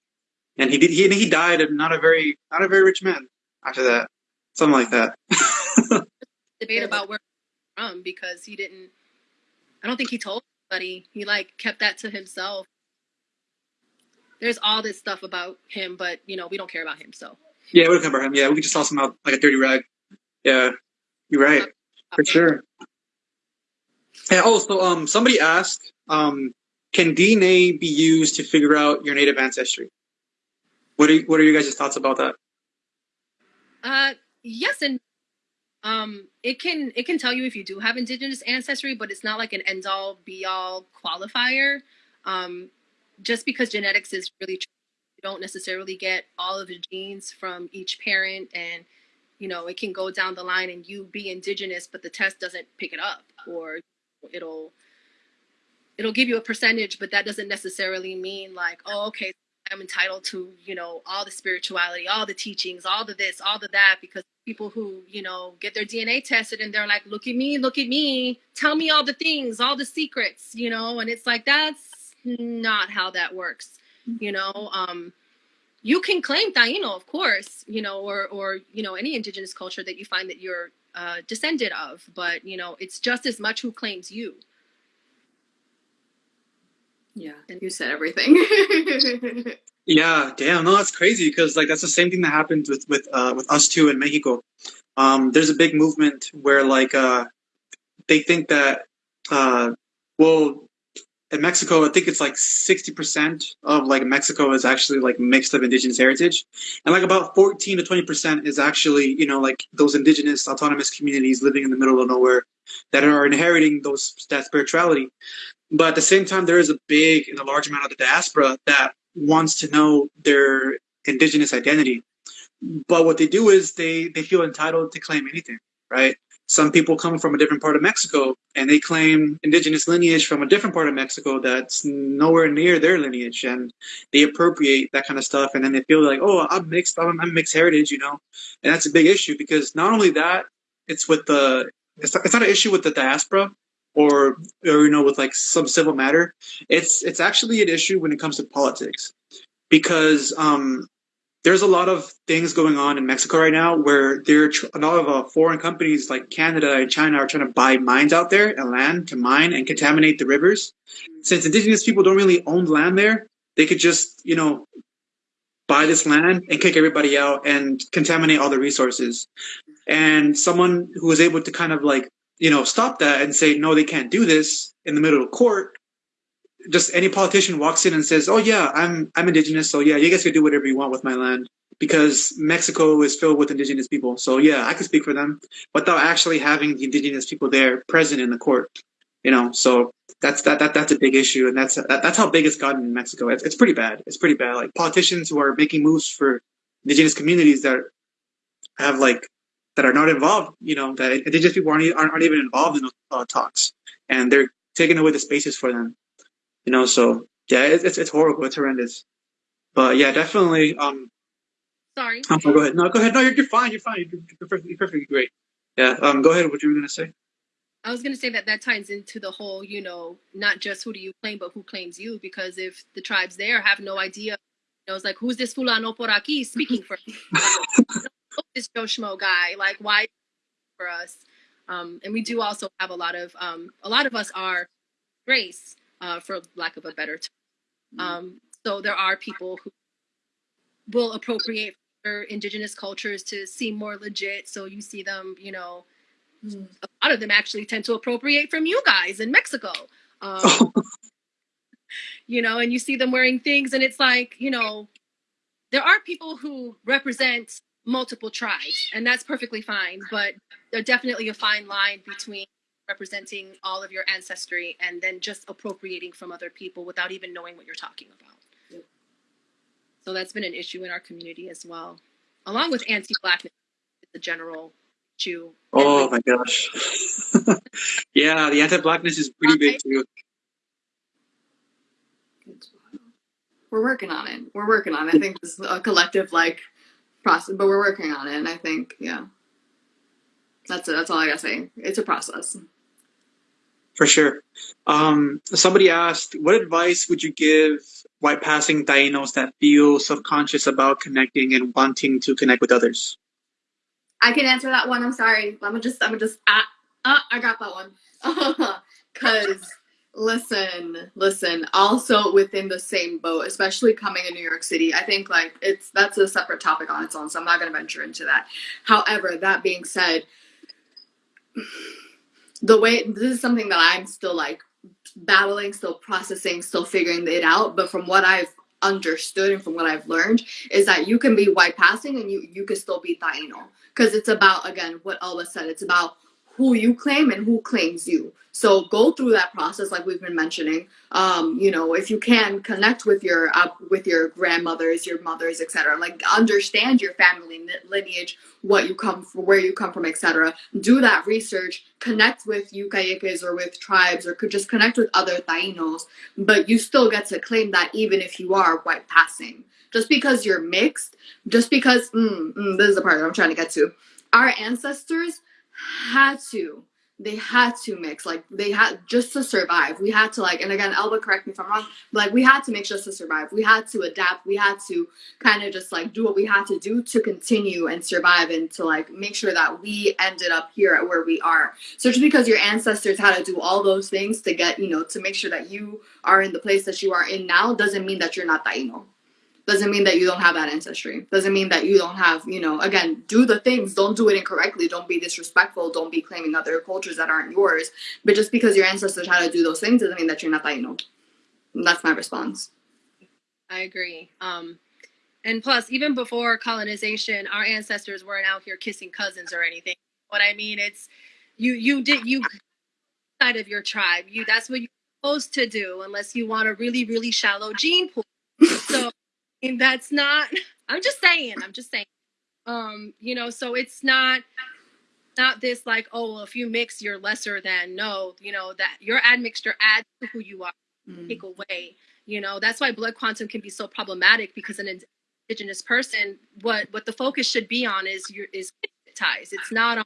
and he did he he died and not a very not a very rich man after that, something like that. debate about where he's from because he didn't I don't think he told anybody. He like kept that to himself. there's all this stuff about him, but you know we don't care about him. So Yeah, we don't care about him. Yeah, we just toss him out like a dirty rag. Yeah, you're right for sure. And also, um, somebody asked, um, can DNA be used to figure out your native ancestry? What are what are your guys' thoughts about that? Uh, yes, and um, it can it can tell you if you do have indigenous ancestry, but it's not like an end all be all qualifier. Um, just because genetics is really true, you don't necessarily get all of the genes from each parent, and you know it can go down the line and you be indigenous, but the test doesn't pick it up, or it'll it'll give you a percentage, but that doesn't necessarily mean like, oh, okay, I'm entitled to, you know, all the spirituality, all the teachings, all the this, all the that, because people who, you know, get their DNA tested and they're like, look at me, look at me, tell me all the things, all the secrets, you know, and it's like that's not how that works, you know. Um, you can claim Taino, of course, you know, or or you know any indigenous culture that you find that you're uh, descended of, but you know, it's just as much who claims you. Yeah, and you said everything. Yeah, damn, no, that's crazy because like that's the same thing that happened with with uh, with us too in Mexico. Um, there's a big movement where like uh, they think that uh, well in Mexico, I think it's like sixty percent of like Mexico is actually like mixed of indigenous heritage, and like about fourteen to twenty percent is actually you know like those indigenous autonomous communities living in the middle of nowhere that are inheriting those that spirituality. But at the same time, there is a big and a large amount of the diaspora that wants to know their indigenous identity. But what they do is they, they feel entitled to claim anything, right? Some people come from a different part of Mexico and they claim indigenous lineage from a different part of Mexico that's nowhere near their lineage and they appropriate that kind of stuff. And then they feel like, oh, I'm mixed, I'm, I'm mixed heritage, you know? And that's a big issue because not only that, it's with the, it's not, it's not an issue with the diaspora, or or you know with like some civil matter it's it's actually an issue when it comes to politics because um there's a lot of things going on in Mexico right now where there a lot of uh, foreign companies like Canada and China are trying to buy mines out there and land to mine and contaminate the rivers. Since indigenous people don't really own land there, they could just you know buy this land and kick everybody out and contaminate all the resources. And someone who was able to kind of like you know, stop that and say, no, they can't do this in the middle of court. Just any politician walks in and says, oh yeah, I'm, I'm indigenous. So yeah, you guys can do whatever you want with my land because Mexico is filled with indigenous people. So yeah, I can speak for them without actually having the indigenous people there present in the court, you know? So that's, that, that, that's a big issue. And that's, that, that's how big it's gotten in Mexico. It's, it's pretty bad. It's pretty bad. Like politicians who are making moves for indigenous communities that have like that are not involved, you know, that indigenous people aren't, aren't, aren't even involved in those uh, talks and they're taking away the spaces for them, you know, so yeah, it's, it's, it's horrible. It's horrendous. But yeah, definitely. Um, Sorry. um, go ahead. No, go ahead. No, you're, you're fine. You're fine. You're, you're, perfectly, you're perfectly great. Yeah. Um, go ahead. What you were going to say? I was going to say that that ties into the whole, you know, not just who do you claim, but who claims you. Because if the tribes there have no idea, you know, it's like, who's this fulano por aquí speaking for? this Joe Schmo guy? Like, why for us? Um, and we do also have a lot of um, a lot of us are race, uh, for lack of a better term. Um, so there are people who will appropriate their indigenous cultures to seem more legit. So you see them, you know, Mm. a lot of them actually tend to appropriate from you guys in Mexico. Um, you know, and you see them wearing things, and it's like, you know, there are people who represent multiple tribes, and that's perfectly fine. But there's definitely a fine line between representing all of your ancestry and then just appropriating from other people without even knowing what you're talking about. Yep. So that's been an issue in our community as well, along with anti-blackness, the general issue. Oh my gosh. yeah, the anti-blackness is pretty big too. We're working on it. We're working on it. I think this is a collective like process, but we're working on it. And I think, yeah, that's it. That's all I gotta say. It's a process. For sure. Um, somebody asked, what advice would you give white passing Tainos that feel self-conscious about connecting and wanting to connect with others? I can answer that one. I'm sorry. I'm just, I'm just, ah, ah I got that one. Cause Listen, listen. Also within the same boat, especially coming in New York City, I think like it's that's a separate topic on its own, so I'm not going to venture into that. However, that being said, the way this is something that I'm still like battling, still processing, still figuring it out. But from what I've understood and from what I've learned is that you can be white passing and you you can still be Taino because it's about again what Alba said. It's about who you claim and who claims you. So go through that process, like we've been mentioning. Um, you know, if you can connect with your uh, with your grandmothers, your mothers, etc. Like understand your family lineage, what you come from, where you come from, etc. Do that research. Connect with Yucayekes or with tribes, or could just connect with other Tainos. But you still get to claim that even if you are white passing. Just because you're mixed, just because mm, mm, this is the part I'm trying to get to. Our ancestors had to they had to mix like they had just to survive. We had to like and again elba correct me if i'm wrong like we had to mix just to survive. We had to adapt. We had to kind of just like do what we had to do to continue and survive and to like make sure that we ended up here at where we are. So just because your ancestors had to do all those things to get you know to make sure that you are in the place that you are in now doesn't mean that you're not taino doesn't mean that you don't have that ancestry. Doesn't mean that you don't have you know again do the things. Don't do it incorrectly. Don't be disrespectful. Don't be claiming other cultures that aren't yours. But just because your ancestors had to do those things doesn't mean that you're not Taino. that's my response. I agree. Um and plus even before colonization our ancestors weren't out here kissing cousins or anything. What i mean it's you you did you side of your tribe. You that's what you're supposed to do unless you want a really really shallow gene pool. So and that's not i'm just saying i'm just saying. Um you know so it's not not this like oh well, if you mix you're lesser than. No you know that your admixture adds to who you are. Mm. take away you know that's why blood quantum can be so problematic because an indigenous person what what the focus should be on is your is ties. It's not on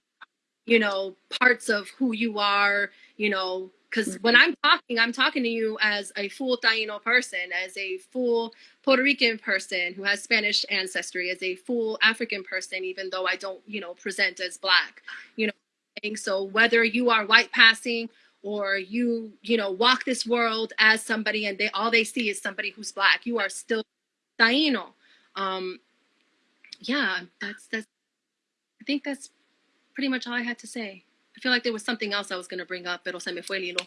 you know parts of who you are you know because when mm-hmm. I'm talking, I'm talking to you as a full Taino person, as a full Puerto Rican person who has Spanish ancestry, as a full African person, even though I don't, you know, present as black, you know. So whether you are white passing or you, you know, walk this world as somebody and they all they see is somebody who's black, you are still Taino. Um, yeah, that's that's. I think that's pretty much all I had to say. I feel like there was something else I was going to bring up, pero se me fue el hilo.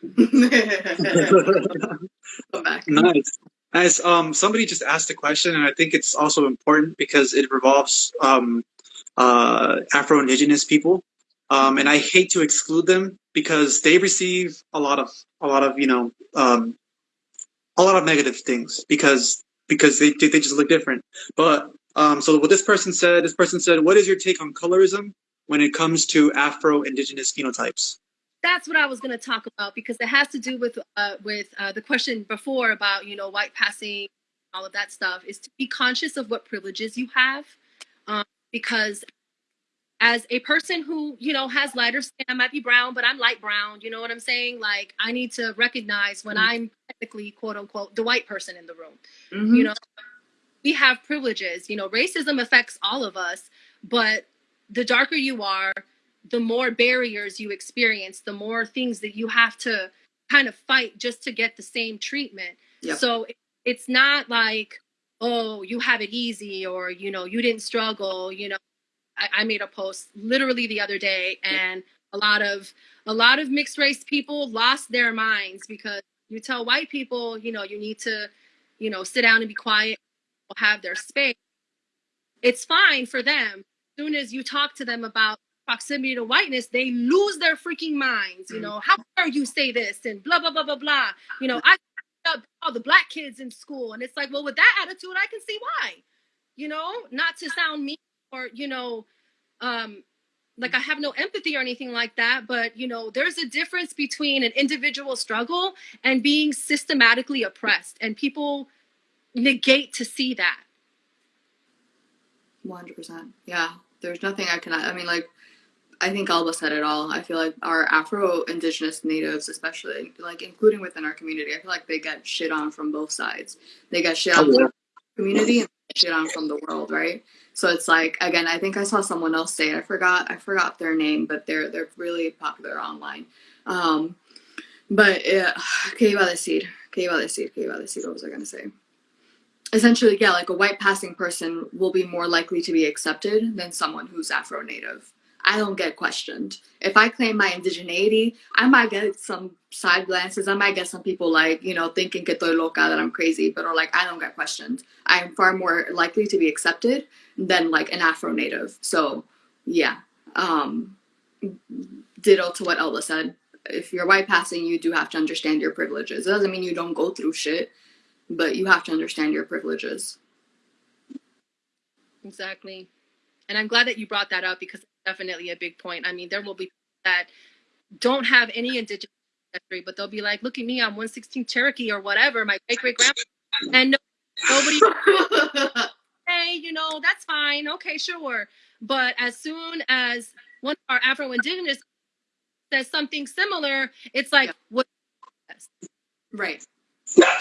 nice. Nice. Um, somebody just asked a question, and I think it's also important because it revolves um, uh, Afro-Indigenous people, um, and I hate to exclude them because they receive a lot of a lot of you know um, a lot of negative things because because they they just look different. But um, so what this person said, this person said, "What is your take on colorism when it comes to Afro-Indigenous phenotypes? That's what I was going to talk about because it has to do with uh, with uh, the question before about you know white passing, all of that stuff. Is to be conscious of what privileges you have, um, because as a person who you know has lighter skin, I might be brown, but I'm light brown. You know what I'm saying? Like I need to recognize when mm-hmm. I'm technically quote unquote the white person in the room. Mm-hmm. You know, we have privileges. You know, racism affects all of us, but the darker you are, the more barriers you experience, the more things that you have to kind of fight just to get the same treatment. Yep. So it's not like, oh, you have it easy or, you know, you didn't struggle. You know, I, I made a post literally the other day and a lot of a lot of mixed race people lost their minds because you tell white people, you know, you need to, you know, sit down and be quiet, have their space. It's fine for them soon as you talk to them about proximity to whiteness, they lose their freaking minds. You mm. know, how dare you say this and blah blah blah blah blah. You know, I all the black kids in school, and it's like, well, with that attitude, I can see why. You know, not to sound mean or you know, um, like I have no empathy or anything like that, but you know, there's a difference between an individual struggle and being systematically oppressed, and people negate to see that. 100%. Yeah there's nothing I can. I mean, like, I think Alba said it all. I feel like our Afro Indigenous natives, especially, like, including within our community, I feel like they get shit on from both sides. They get shit on oh, yeah. the community and shit on from the world, right? So it's like again, I think I saw someone else say it. I forgot I forgot their name, but they're they're really popular online. Um, But uh, ¿qué iba a decir? ¿Qué iba a decir? ¿Qué iba a decir? What was I going to say? Essentially, yeah, like a white passing person will be more likely to be accepted than someone who's Afro native. I don't get questioned. If I claim my indigeneity, I might get some side glances. I might get some people like, you know, thinking que estoy loca, that I'm crazy, but or like, I don't get questioned. I'm far more likely to be accepted than like an Afro native. So, yeah. Um, ditto to what Elba said. If you're white passing, you do have to understand your privileges. It doesn't mean you don't go through shit, but you have to understand your privileges. Exactly. And I'm glad that you brought that up because it's definitely a big point. I mean, there will be that don't have any indigenous ancestry, but they'll be like, look at me, I'm 116 Cherokee or whatever, my great great grandpa. And no, nobody, hey, you know, that's fine. Okay, sure. But as soon as one of our Afro Indigenous says something similar, it's like, Yeah. what? right.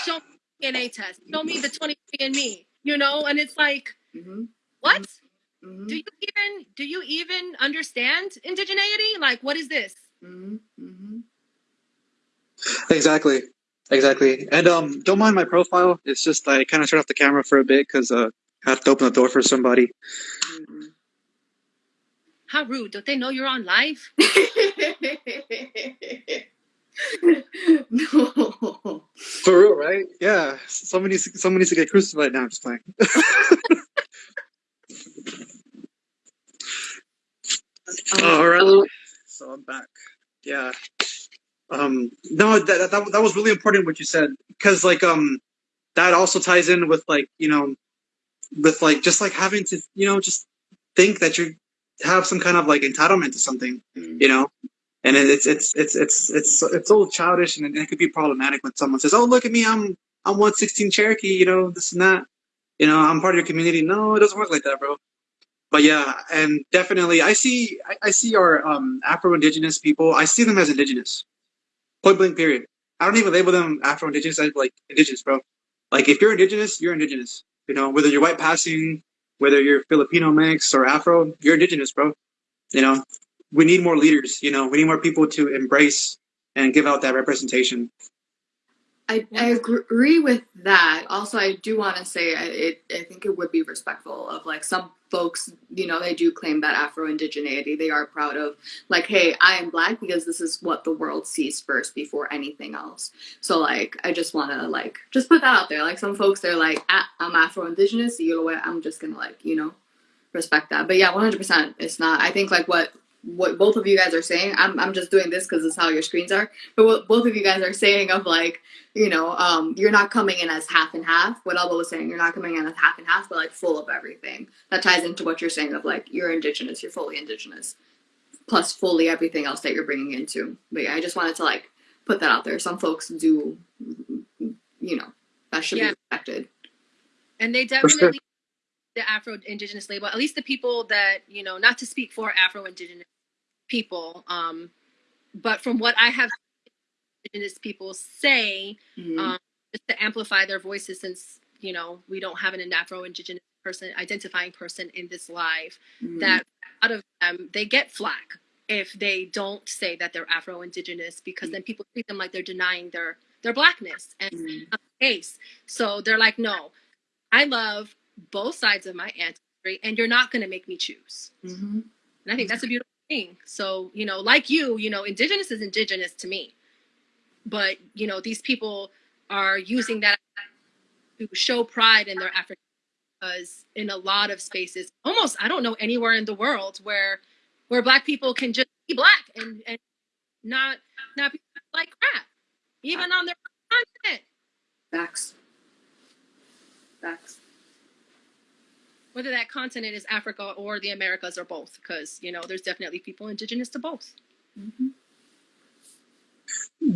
Show DNA test. Show me the 23 and me, you know? And it's like, hmm what? hmm Do you even do you even understand indigeneity? Like, what is this? hmm hmm Exactly. Exactly. And um, don't mind my profile. It's just I kind of turned off the camera for a bit because uh, I have to open the door for somebody. hmm How rude! Don't they know you're on live? no. For real, right? Yeah. Somebody, needs- somebody needs to get crucified now. I'm just playing. All right. So I'm back. Yeah. Um. No, that, that that was really important what you said because like um, that also ties in with like you know, with like just like having to you know just think that you have some kind of like entitlement to something you know and it- it's it's it's it's it's it's all childish and it, could be problematic when someone says oh look at me i'm i'm 116 cherokee you know this and that. You know i'm part of your community. No it doesn't work like that bro. But yeah and definitely i see i, I see our um afro-indigenous people i see them as indigenous. Point blank period. I don't even label them afro-indigenous i like indigenous bro. Like if you're indigenous you're indigenous. You know whether you're white passing whether you're filipino mix or afro you're indigenous bro. You know we need more leaders you know we need more people to embrace and give out that representation I, I agree with that. Also, I do want to say I, it, I think it would be respectful of like some folks, you know, they do claim that Afro indigeneity. They are proud of, like, hey, I am black because this is what the world sees first before anything else. So, like, I just want to, like, just put that out there. Like, some folks, they're like, ah, I'm Afro indigenous. You know what? I'm just to, like, you know, respect that. But yeah, 100%. It's not, I think, like, what what both of you guys are saying i'm, I'm just doing this because it's how your screens are but what both of you guys are saying of like you know, um, you're not coming in as half and half. What Elba was saying, you're not coming in as half and half, but like full of everything. That ties into what you're saying of like you're indigenous, you're fully indigenous, plus fully everything else that you're bringing into. But yeah, I just wanted to like put that out there. Some folks do, you know, that should Yeah. be respected. And they definitely the Afro Indigenous label. At least the people that you know, not to speak for Afro Indigenous people, um, but from what I have Indigenous people say, Mhm. um, just to amplify their voices, since you know we don't have an Afro Indigenous person identifying person in this live. Mhm. that out of them they get flack if they don't say that they're Afro Indigenous because then people treat them like they're denying their their blackness and Mhm. case. So they're like, no, I love both sides of my ancestry, and you're not going to make me choose. Mhm. And I think that's a beautiful thing. So you know, like you, you know, Indigenous is Indigenous to me, but you know, these people are using that to show pride in their African because in a lot of spaces almost i don't know anywhere in the world where where black people can just be black and and not not be like crap even on their continent Facts. Facts. Whether that continent is africa or the americas or both because you know there's definitely people indigenous to both Mhm.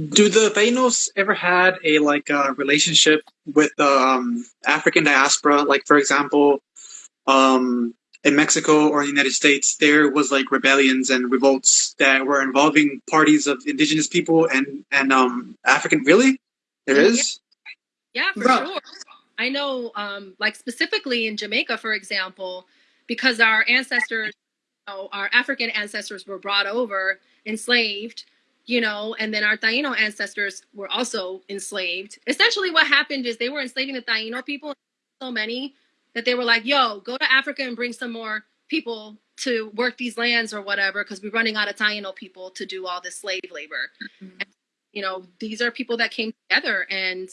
do the Tainos ever had a like uh, relationship with the um, African diaspora? Like for example, um, in Mexico or in the United States, there was like rebellions and revolts that were involving parties of indigenous people and and um, African. Really, there Yeah. is. yeah for Bruh. sure i know um like specifically in jamaica for example because our ancestors you know, our african ancestors were brought over enslaved you know, and then our Taino ancestors were also enslaved. Essentially, what happened is they were enslaving the Taino people, so many that they were like, yo, go to Africa and bring some more people to work these lands or whatever, because we're running out of Taino people to do all this slave labor. And, you know, these are people that came together and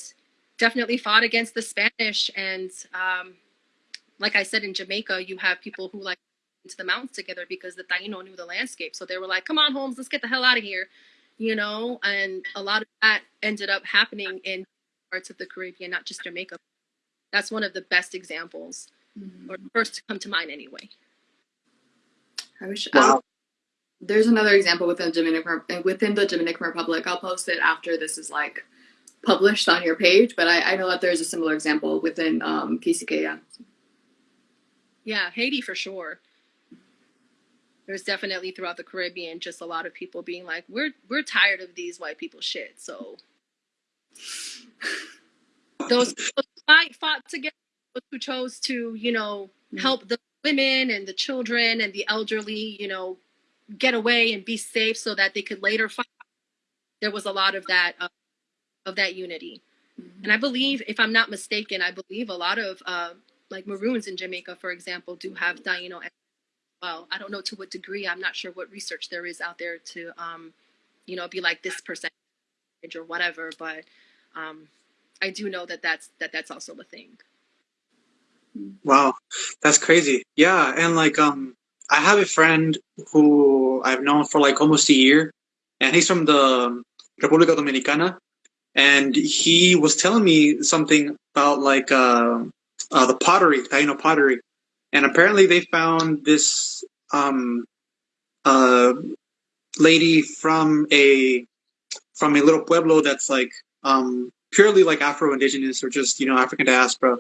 definitely fought against the Spanish. And um, like I said, in Jamaica, you have people who like into the mountains together because the Taino knew the landscape. So they were like, come on, Holmes, let's get the hell out of here you know, and a lot of that ended up happening in parts of the Caribbean, not just Jamaica. That's one of the best examples, Mhm. or first to come to mind anyway. I wish. Wow. I'll- there's another example within Dominican within the Dominican Republic. I'll post it after this is like published on your page. But I, I know that there's a similar example within um, Quisqueya. Yeah, yeah, Haiti for sure. There's definitely throughout the Caribbean just a lot of people being like, we're we're tired of these white people shit. So those who fight fought together, those who chose to, you know, Mhm. help the women and the children and the elderly, you know, get away and be safe so that they could later fight. There was a lot of that uh, of that unity. And I believe, if I'm not mistaken, I believe a lot of uh, like Maroons in Jamaica, for example, do have Taino as well. I don't know to what degree. I'm not sure what research there is out there to, um, you know, be like this percentage or whatever. But um, I do know that that's that that's also a thing. Wow, that's crazy. Yeah, and like um, I have a friend who I've known for like almost a year, and he's from the República Dominicana, and he was telling me something about like uh, uh the pottery, Taino pottery, and apparently they found this um uh lady from a from a little pueblo that's like um purely like Afro Indigenous or just you know African diaspora.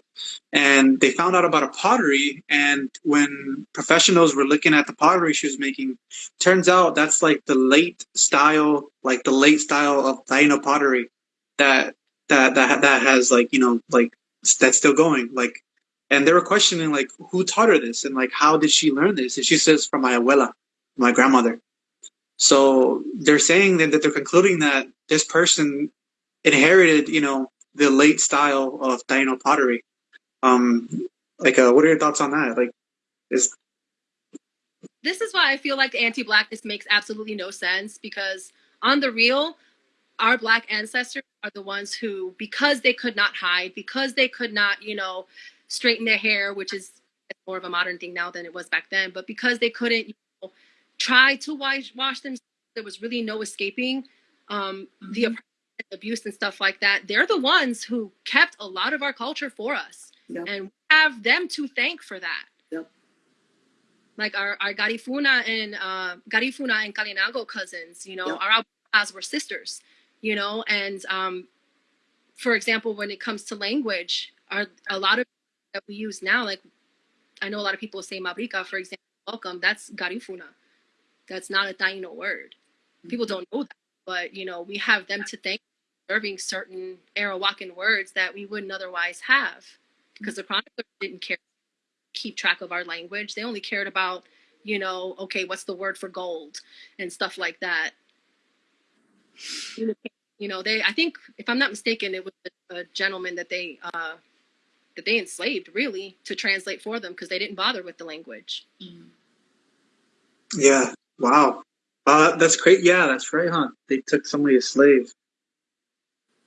And they found out about a pottery. And when professionals were looking at the pottery she was making turns out that's like the late style like the late style of Taino pottery that that that that has like you know like that's still going like and they were questioning like who taught her this? And like how did she learn this? And she says from my abuela my grandmother. So they're saying that, that they're concluding that this person inherited you know the late style of Taino pottery. Um, like, uh, what are your thoughts on that? Like, is This is why I feel like anti-blackness makes absolutely no sense because on the real, our black ancestors are the ones who, because they could not hide, because they could not, you know, straighten their hair, which is more of a modern thing now than it was back then, but because they couldn't you know, try to wash, wash themselves, there was really no escaping um, the Mhm. oppression, abuse and stuff like that. They're the ones who kept a lot of our culture for us, Yep. and we have them to thank for that. Yep. Like our, our Garifuna and uh, Garifuna and Kalinago cousins, you know, Yep. our Abuelas were sisters, you know, and um, for example, when it comes to language, are a lot of that we use now, like I know a lot of people say mabrika, for example, welcome, that's Garifuna. That's not a Taino word. People don't know that, but you know, we have them to thank for serving certain Arawakan words that we wouldn't otherwise have because the chroniclers didn't care keep track of our language. They only cared about, you know, okay, what's the word for gold and stuff like that. You know, they I think if I'm not mistaken, it was a, gentleman that they uh that they enslaved really to translate for them because they didn't bother with the language. yeah, wow, uh, that's great. Yeah, that's right, huh? They took somebody as slave.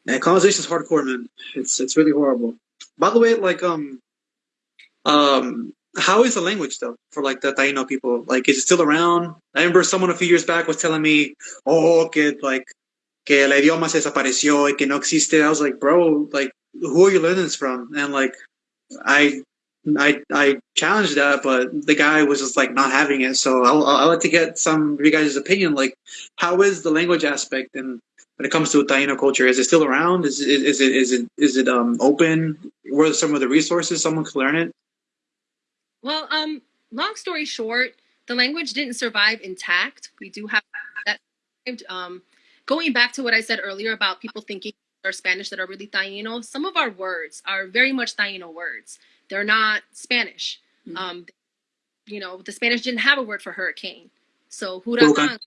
And colonization is hardcore, man. It's it's really horrible. By the way, like um, um, how is the language though for like the Taino people? Like, is it still around? I remember someone a few years back was telling me, "Oh, que like que el idioma se desapareció y que no existe." I was like, "Bro, like, who are you learning this from?" And like, I I I challenged that, but the guy was just like not having it. So I'll I'll like to get some of you guys' opinion. Like, how is the language aspect and when it comes to Taino culture? Is it still around? Is it is it is it is it um open? Where are some of the resources someone could learn it? Well, um, long story short, the language didn't survive intact. We do have that. survived. Um, going back to what I said earlier about people thinking are Spanish that are really Taino, some of our words are very much Taino words. They're not Spanish. Mhm. Um, you know, the Spanish didn't have a word for hurricane, so Huracán. huracan,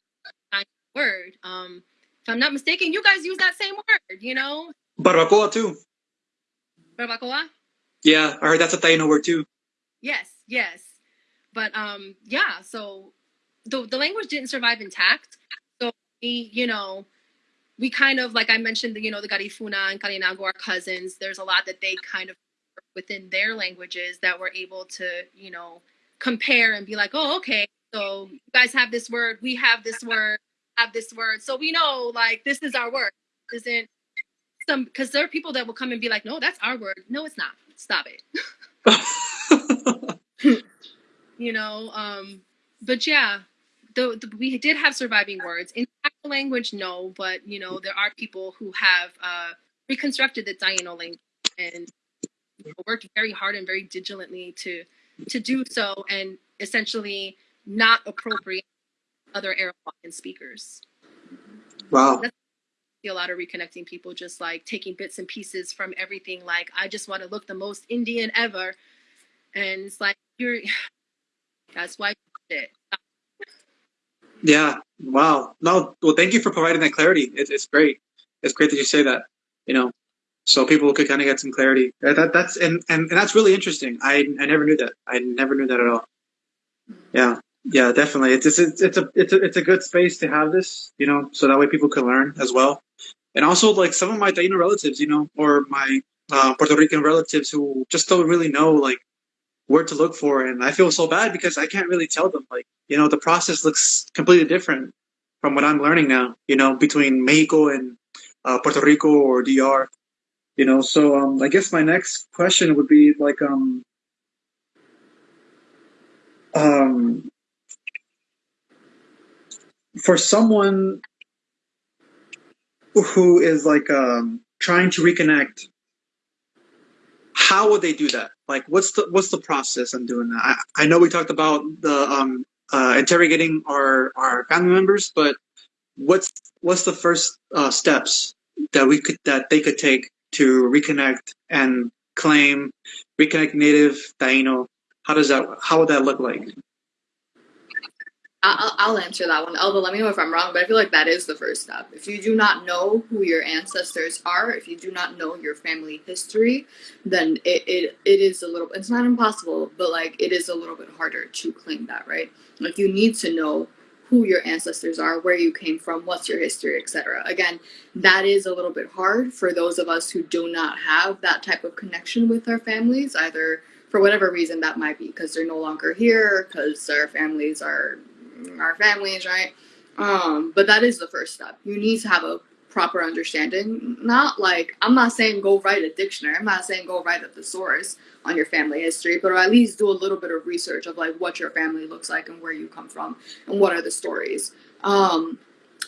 Taino word. Um, If I'm not mistaken, you guys use that same word, you know? Barbacoa too. Barbacoa? Yeah, I heard that's a Taino word too. Yes, yes. But um yeah, so the the language didn't survive intact. So we, you know, we kind of like I mentioned, the you know, the Garifuna and Kalinago are cousins. There's a lot that they kind of within their languages that we're able to, you know, compare and be like, oh, okay, so you guys have this word, we have this word, have this word. So we know like this is our word. Isn't some because there are people that will come and be like, no, that's our word. No, it's not. Stop it. you know um but yeah the, the we did have surviving words. In actual language no but you know there are people who have uh reconstructed the Taino language and you know, worked very hard and very diligently to to do so and essentially not appropriate other Arawakan speakers. Wow. see a lot of reconnecting people just like taking bits and pieces from everything like i just want to look the most indian ever. And it's like you're that's why shit. Yeah. Wow. No. Well, thank you for providing that clarity. It's it's great. It's great that you say that. You know, so people could kind of get some clarity. That that's and, and and that's really interesting. I I never knew that. I never knew that at all. Yeah. Yeah. Definitely. It's it's it's, it's a it's a it's a good space to have this. You know, so that way people can learn as well. And also, like some of my Taino relatives, you know, or my uh, Puerto Rican relatives who just don't really know like where to look for, and I feel so bad because I can't really tell them. Like, you know, the process looks completely different from what I'm learning now. You know, between Mexico and uh, Puerto Rico or DR. You know, so um, I guess my next question would be like, um, um, for someone who is like um, trying to reconnect, how would they do that? Like, what's the what's the process in doing that? I, I know we talked about the um, uh, interrogating our our family members, but what's what's the first uh, steps that we could that they could take to reconnect and claim reconnect native Taino? How does that how would that look like? I'll, I'll answer that one. Elba, let me know if I'm wrong, but I feel like that is the first step. If you do not know who your ancestors are, if you do not know your family history, then it, it, it is a little, it's not impossible, but like it is a little bit harder to claim that, right? Like you need to know who your ancestors are, where you came from, what's your history, etc. Again, that is a little bit hard for those of us who do not have that type of connection with our families, either for whatever reason that might be, because they're no longer here, because our families are our families, right? Um, but that is the first step. You need to have a proper understanding. Not like I'm not saying go write a dictionary. I'm not saying go write a thesaurus on your family history, but at least do a little bit of research of like what your family looks like and where you come from and what are the stories. Um,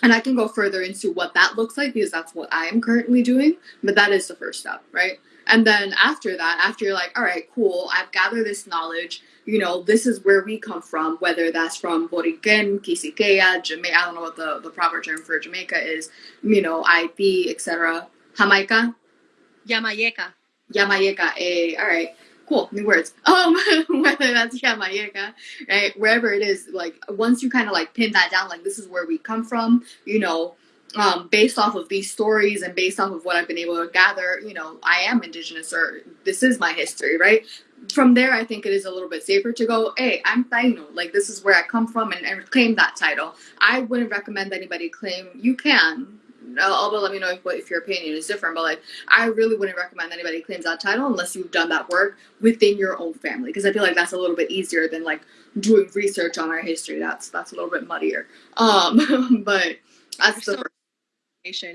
and I can go further into what that looks like because that's what I am currently doing. But that is the first step, right? And then after that, after you're like, all right, cool, I've gathered this knowledge. You know, this is where we come from, whether that's from Boriken, Kisikeya, Jamaica, I don't know what the, the proper term for Jamaica is, you know, IP, etc. Jamaica, Yamayeka. Yamayeka, eh, all right, cool, new words. Um, whether that's Yamayeka, right, wherever it is, like once you kind of like pin that down, like this is where we come from, you know, um, based off of these stories and based off of what I've been able to gather, you know, I am indigenous or this is my history, right? From there, I think it is a little bit safer to go, hey, I'm Taino, like this is where I come from and, and claim that title. I wouldn't recommend anybody claim, you can, although let me know if, if your opinion is different, but like I really wouldn't recommend anybody claims that title unless you've done that work within your own family because I feel like that's a little bit easier than like doing research on our history. That's that's a little bit muddier. Um, but that's the So-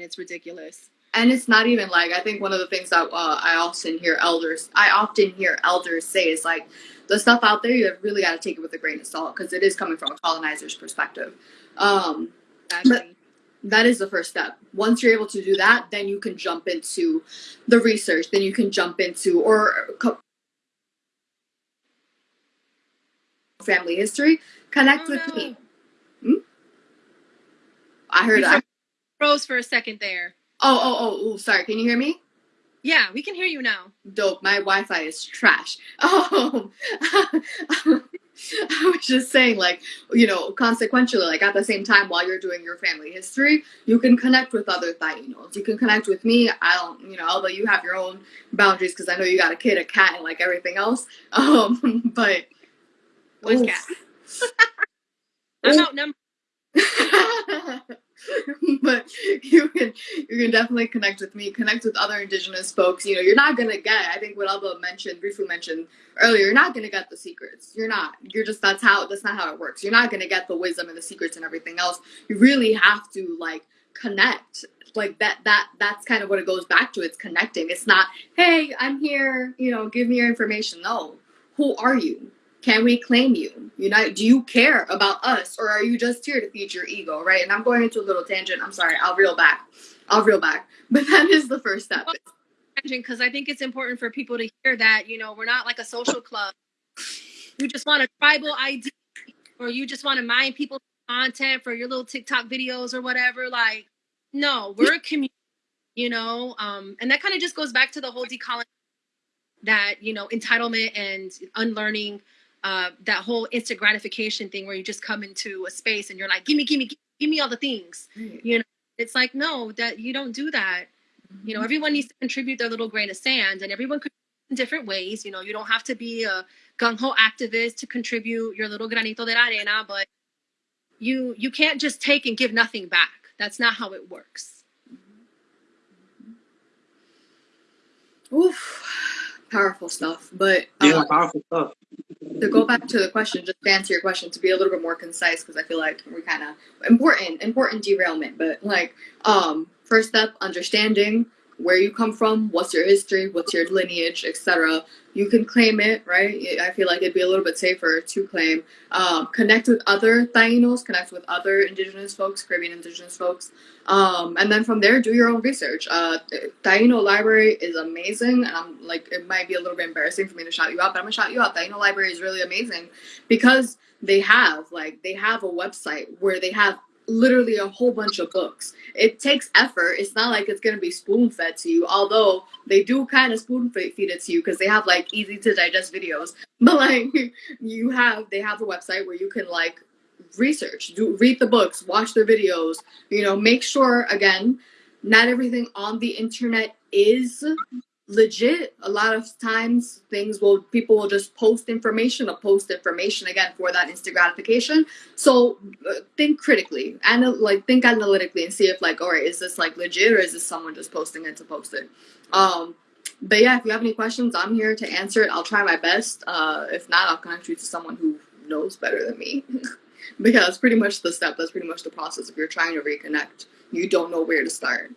It's ridiculous. And it's not even like I think one of the things that uh, I often hear elders I often hear elders say is like the stuff out there you really got to take it with a grain of salt because it is coming from a colonizer's perspective. Um, Actually. that is the first step. Once you're able to do that, then you can jump into the research. Then you can jump into or family history. Connect Oh, with me. Hmm? I heard. I, froze for a second there. Oh, oh, oh, oh, sorry. Can you hear me? Yeah, we can hear you now. Dope. My Wi-Fi is trash. Oh, I was just saying, like, you know, consequentially, like at the same time, while you're doing your family history, you can connect with other Tainos. You can connect with me. I don't, you know, although you have your own boundaries because I know you got a kid, a cat, and like everything else. Um, but Where's cat? I'm outnumbered. but you can you can definitely connect with me connect with other indigenous folks. You know you're not gonna get i think what alba mentioned briefly mentioned earlier you're not gonna get the secrets. You're not. You're just that's how that's not how it works. You're not gonna get the wisdom and the secrets and everything else. You really have to like connect. Like that that that's kind of what it goes back to. It's connecting. It's not hey i'm here you know give me your information. No. Who are you can we claim you? You know, do you care about us or are you just here to feed your ego, right? And I'm going into a little tangent. I'm sorry. I'll reel back. I'll reel back. But that is the first step. because I think it's important for people to hear that, you know, we're not like a social club. You just want a tribal ID or you just want to mine people's content for your little TikTok videos or whatever. Like, no, we're a community, you know, um, and that kind of just goes back to the whole decolonization that, you know, entitlement and unlearning uh, that whole instant gratification thing where you just come into a space and you're like, give me, give me, give me all the things. You know, it's like, no, that you don't do that. You know, everyone needs to contribute their little grain of sand and everyone could in different ways. You know, you don't have to be a gung ho activist to contribute your little granito de arena, but you you can't just take and give nothing back. That's not how it works. Oof, powerful stuff. But Yeah, uh, powerful stuff. to go back to the question, just to answer your question, to be a little bit more concise, because I feel like we kind of important, important derailment. But like, um, first step, understanding where you come from, what's your history, what's your lineage, etc. You can claim it, right? I feel like it'd be a little bit safer to claim. Um, connect with other Tainos, connect with other Indigenous folks, Caribbean Indigenous folks, um, and then from there, do your own research. Uh, Taino Library is amazing, and I'm like, it might be a little bit embarrassing for me to shout you out, but I'm gonna shout you out. Taino Library is really amazing because they have like they have a website where they have literally a whole bunch of books. It takes effort. It's not like it's gonna be spoon fed to you, although they do kind of spoon feed it to you because they have like easy to digest videos. But like you have, they have a website where you can like research, do read the books, watch their videos. You know, make sure again, not everything on the internet is legit a lot of times things will people will just post information or post information again for that instant gratification. So uh, think critically and like think analytically and see if like all right is this like legit or is this someone just posting it to post it? Um but yeah if you have any questions i'm here to answer it. I'll try my best. Uh if not i'll connect you to someone who knows better than me. Because pretty much the step. That's pretty much the process. If you're trying to reconnect you don't know where to start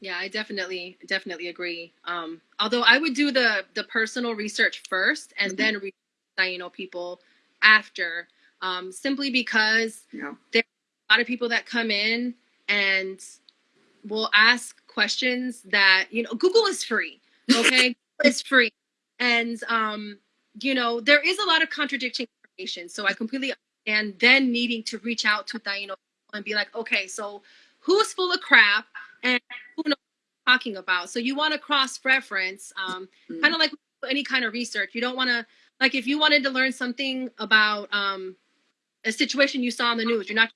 Yeah, I definitely definitely agree. Um, although I would do the the personal research first and then reach Taino people after, um, simply because yeah there are a lot of people that come in and will ask questions that you know Google is free, okay? it's free, and um, you know there is a lot of contradicting information. So I completely understand then needing to reach out to Taino and be like, okay, so who's full of crap and who knows what I'm talking about? So you want to cross reference, um, Mm. kind of like any kind of research. You don't want to like if you wanted to learn something about um, a situation you saw on the news. You're not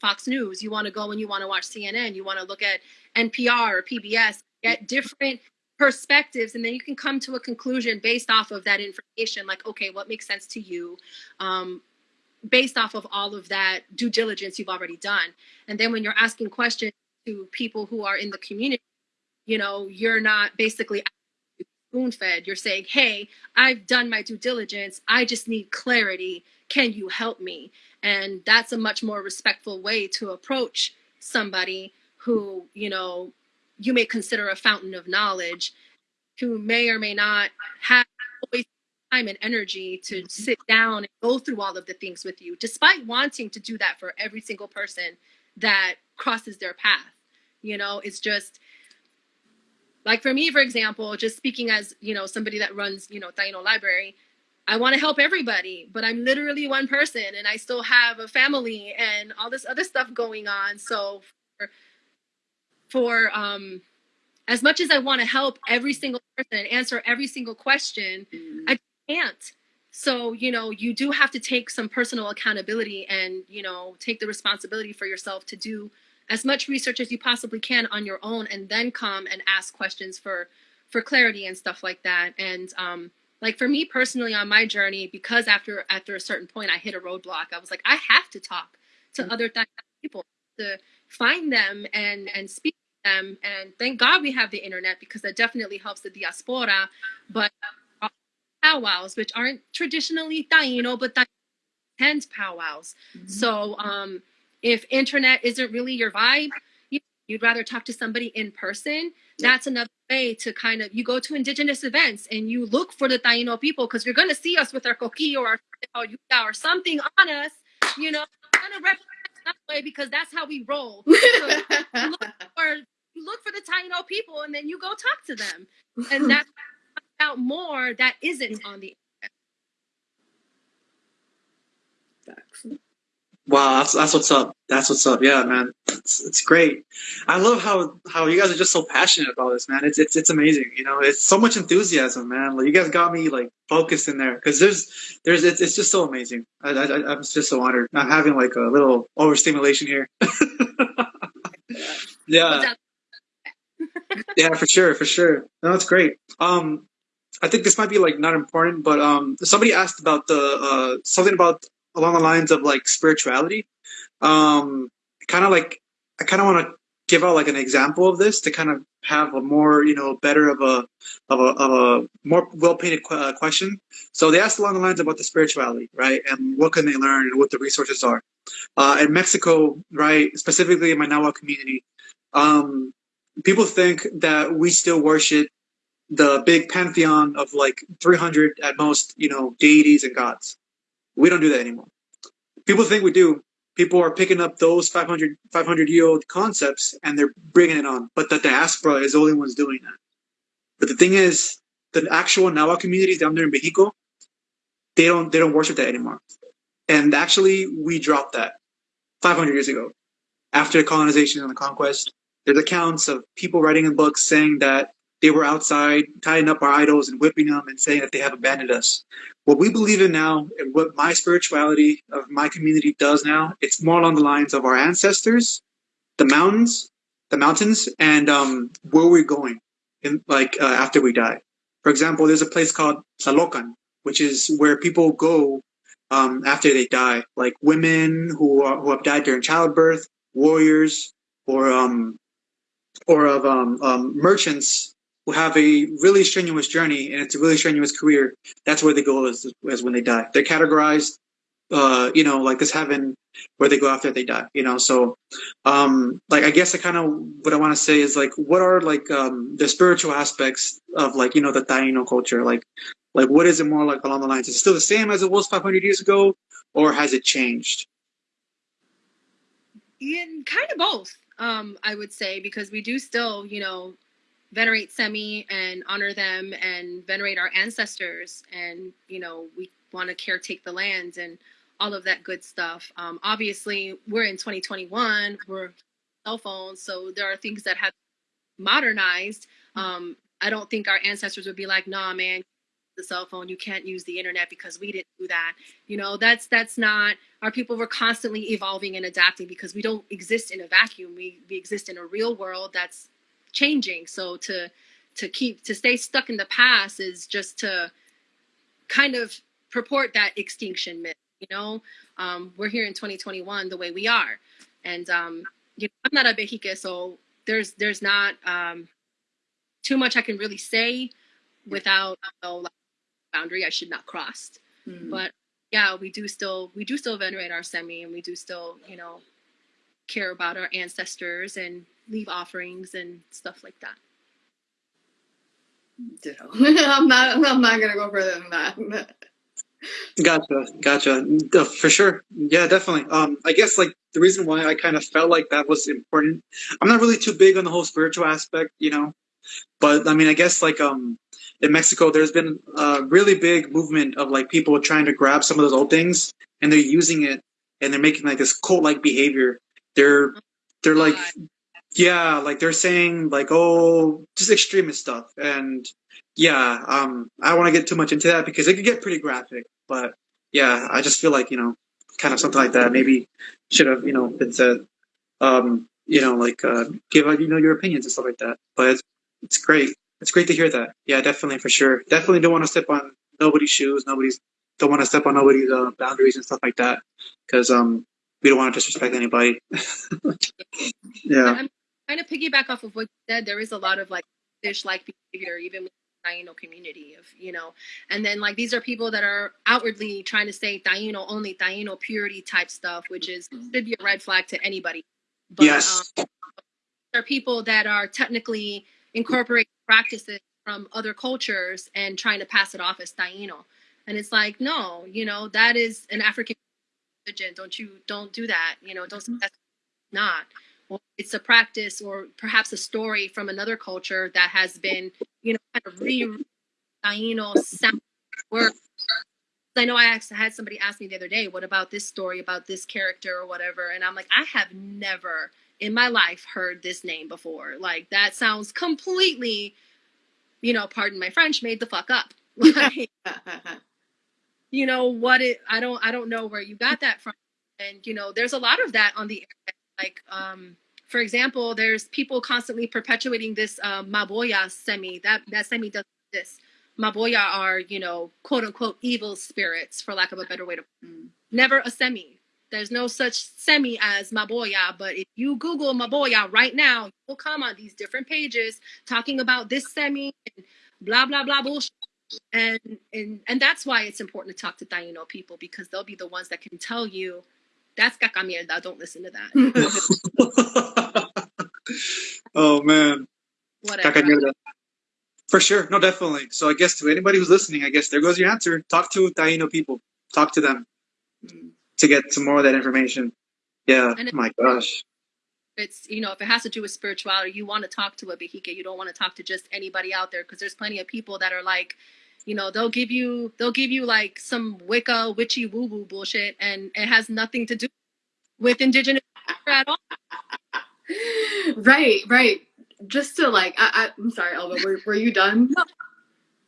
Fox News. You want to go and you want to watch CNN. You want to look at NPR or PBS. Get different perspectives, and then you can come to a conclusion based off of that information. Like, okay, what makes sense to you? Um, based off of all of that due diligence you've already done. And then when you're asking questions to people who are in the community, you know, you're not basically spoon fed. You're saying, hey, I've done my due diligence. I just need clarity. Can you help me? And that's a much more respectful way to approach somebody who, you know, you may consider a fountain of knowledge, who may or may not have always time and energy to mm-hmm. sit down and go through all of the things with you, despite wanting to do that for every single person that crosses their path. You know, it's just like for me, for example, just speaking as, you know, somebody that runs, you know, Taino Library, I want to help everybody, but I'm literally one person and I still have a family and all this other stuff going on. So for, for um as much as I want to help every single person and answer every single question, Mm. I can't. So, you know, you do have to take some personal accountability and, you know, take the responsibility for yourself to do as much research as you possibly can on your own and then come and ask questions for for clarity and stuff like that. And um like for me personally on my journey, because after after a certain point I hit a roadblock, I was like, I have to talk to other th- people to find them and and speak to them. And thank God we have the internet because that definitely helps the diaspora. But powwows, which aren't traditionally Taino, but that tends powwows. Mhm. So um, if internet isn't really your vibe, you, you'd rather talk to somebody in person. Yeah. That's another way to kind of you go to indigenous events and you look for the Taino people because you're gonna see us with our coquillo or our or something on us. You know, you're gonna represent that way because that's how we roll. So or you look for the Taino people and then you go talk to them, and that's out more that isn't on the Facts. Wow, that's that's what's up. That's what's up. Yeah, man, it's, it's great. I love how how you guys are just so passionate about this, man. It's it's it's amazing. You know, it's so much enthusiasm, man. Like you guys got me like focused in there because there's there's it's, it's just so amazing. I, I I'm just so honored. I'm having like a little overstimulation here. yeah. Yeah for sure for sure no that's great um i think this might be like not important but um somebody asked about the uh something about along the lines of like spirituality. Um kind of like i kind of want to give out like an example of this to kind of have a more you know better of a of a, of a more well painted qu- uh, question. So they asked along the lines about the spirituality right and what can they learn and what the resources are. Uh in mexico right specifically in my Nahua community um people think that we still worship the big pantheon of like 300 at most, you know, deities and gods. We don't do that anymore. People think we do. People are picking up those 500, 500 year old concepts and they're bringing it on. But the diaspora is the only ones doing that. But the thing is, the actual Nahua communities down there in Mexico, they don't they don't worship that anymore. And actually, we dropped that 500 years ago after colonization and the conquest. There's accounts of people writing in books saying that they were outside tying up our idols and whipping them and saying that they have abandoned us. What we believe in now and what my spirituality of my community does now, it's more along the lines of our ancestors, the mountains, the mountains, and um, where we're going, in like uh, after we die. For example, there's a place called Tlalocan, which is where people go um, after they die, like women who are, who have died during childbirth, warriors, or um, or of um, um, merchants who have a really strenuous journey and it's a really strenuous career. That's where they go as, as when they die. They're categorized, uh, you know, like this heaven where they go after they die. You know, so um, like I guess I kind of what I want to say is like, what are like um, the spiritual aspects of like you know the Taino culture? Like, like what is it more like along the lines? Is it still the same as it was 500 years ago, or has it changed? In kind of both. Um, I would say because we do still, you know, venerate cemi and honor them and venerate our ancestors, and you know, we want to caretake the land and all of that good stuff. Um, obviously, we're in 2021. We're cell phones, so there are things that have modernized. Um, I don't think our ancestors would be like, "Nah, man, the cell phone. You can't use the internet because we didn't do that." You know, that's that's not. Our people were constantly evolving and adapting because we don't exist in a vacuum. We we exist in a real world that's changing. So to to keep to stay stuck in the past is just to kind of purport that extinction myth. You know, um, we're here in 2021 the way we are, and um, you know, I'm not a Behique, so there's there's not um, too much I can really say without you know, like, boundary I should not cross. Mm. But yeah, we do still we do still venerate our cemi, and we do still you know care about our ancestors and leave offerings and stuff like that. Ditto. I'm not. I'm not gonna go further than that. Gotcha, gotcha. Uh, For sure. Yeah, definitely. Um, I guess like the reason why I kind of felt like that was important. I'm not really too big on the whole spiritual aspect, you know. But I mean, I guess like um, in Mexico, there's been a really big movement of like people trying to grab some of those old things and they're using it and they're making like this cult-like behavior. They're they're like yeah, like they're saying like oh, just extremist stuff and yeah, um, I don't want to get too much into that because it could get pretty graphic. But yeah, I just feel like you know, kind of something like that. Maybe should have you know been said. Um, you know, like uh, give out you know your opinions and stuff like that. But it's, it's great. It's great to hear that. Yeah, definitely for sure. Definitely don't want to step on nobody's shoes. Nobody's don't want to step on nobody's uh, boundaries and stuff like that because um we don't want to disrespect anybody. yeah. I'm kind of piggyback off of what you said. There is a lot of like fish like behavior, even with the Taino community of, you know, and then like these are people that are outwardly trying to say Taino only, Taino purity type stuff, which is should be a red flag to anybody. But yes. um, there are people that are technically incorporating practices from other cultures and trying to pass it off as Taino. And it's like, no, you know, that is an African religion. Don't you don't do that. You know, don't mm-hmm. say that's not. Or it's a practice or perhaps a story from another culture that has been, you know, kind of re sound word. I know I actually had somebody ask me the other day, what about this story about this character or whatever? And I'm like, I have never in my life heard this name before. Like that sounds completely, you know, pardon my French, made the fuck up. Like, you know what it I don't I don't know where you got that from. And you know, there's a lot of that on the internet. Like um for example, there's people constantly perpetuating this uh, Maboya cemi. That that cemi does this. Maboya are, you know, quote unquote evil spirits, for lack of a better way to Mm. never a cemi. There's no such cemi as Maboya, but if you Google Maboya right now, you'll come on these different pages talking about this cemi and blah blah blah bullshit. And and and that's why it's important to talk to Taino people because they'll be the ones that can tell you that's caca mierda, don't listen to that. oh man. Whatever. For sure. No, definitely. So I guess to anybody who's listening, I guess there goes your answer. Talk to Taino people. Talk to them Mm. to get some more of that information. Yeah. And my gosh. it's you know if it has to do with spirituality you want to talk to a behike you don't want to talk to just anybody out there because there's plenty of people that are like you know they'll give you they'll give you like some wicca witchy woo woo bullshit and it has nothing to do with indigenous culture at all right, right. Just to like, I, I, I'm sorry, Elba. Were, were you done? no.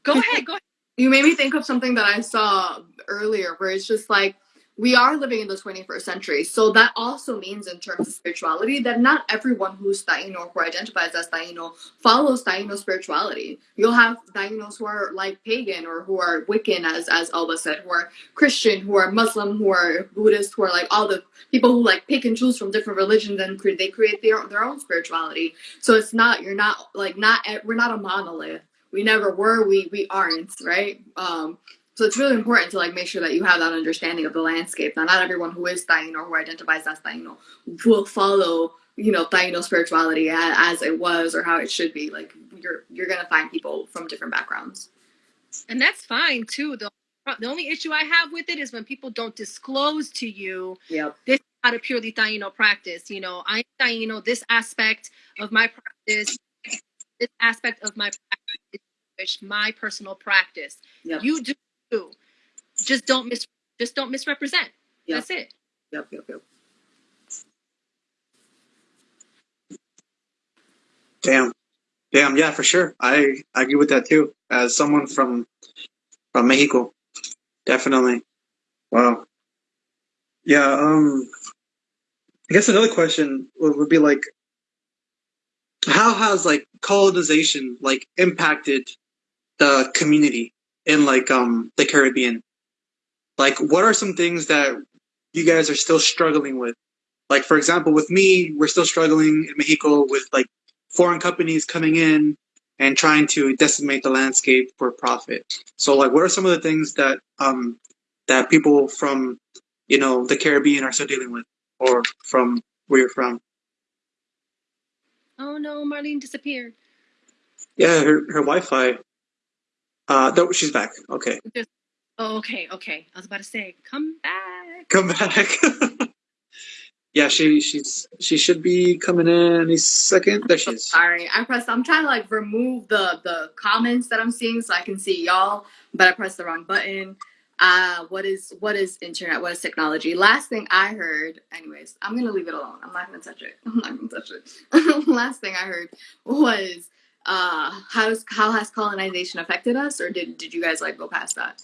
go ahead go ahead You made me think of something that I saw earlier, where it's just like we are living in the 21st century. So that also means, in terms of spirituality, that not everyone who's Taino or who identifies as Taino follows Taino spirituality. You'll have Tainos who are like pagan or who are Wiccan, as as Alba said, who are Christian, who are Muslim, who are Buddhist, who are like all the people who like pick and choose from different religions and cre- they create their their own spirituality. So it's not you're not like not we're not a monolith. We never were. We we aren't right. Um, so it's really important to like make sure that you have that understanding of the landscape. Now, not everyone who is Taino or who identifies as Taino will follow, you know, Taino spirituality as, as it was or how it should be. Like you're you're gonna find people from different backgrounds. and that's fine too the, the only issue i have with it is when people don't disclose to you Yep. this is not a purely Taino practice. You know, I'm Taino, this aspect of my practice, this aspect of my practice is my personal practice. Yep. You do too. Just don't mis just don't misrepresent. Yep. That's it. Yep. Yep. Yep. Damn. Damn. Yeah, for sure. I, I agree with that too. As someone from from Mexico, definitely. Wow. Yeah. Um. I guess another question would, would be like, how has like colonization like impacted the community in like um the Caribbean? Like, what are some things that you guys are still struggling with? Like, for example, with me, we're still struggling in Mexico with like foreign companies coming in and trying to decimate the landscape for profit. So, like, what are some of the things that um that people from you know the Caribbean are still dealing with, or from where you're from? Oh no, Marlene disappeared. Yeah, her her Wi-Fi. Uh, no, she's back. Okay, Oh, okay, okay. I was about to say, come back. come back. yeah, she she's she should be coming in any second. There she is. Sorry, I pressed. I'm trying to like remove the the comments that I'm seeing so I can see y'all, but I pressed the wrong button. Uh, what is what is internet? What is technology? Last thing I heard, anyways, I'm gonna leave it alone. I'm not gonna touch it. I'm not gonna touch it. Last thing I heard was uh, how's how has colonization affected us, or did did you guys like go past that?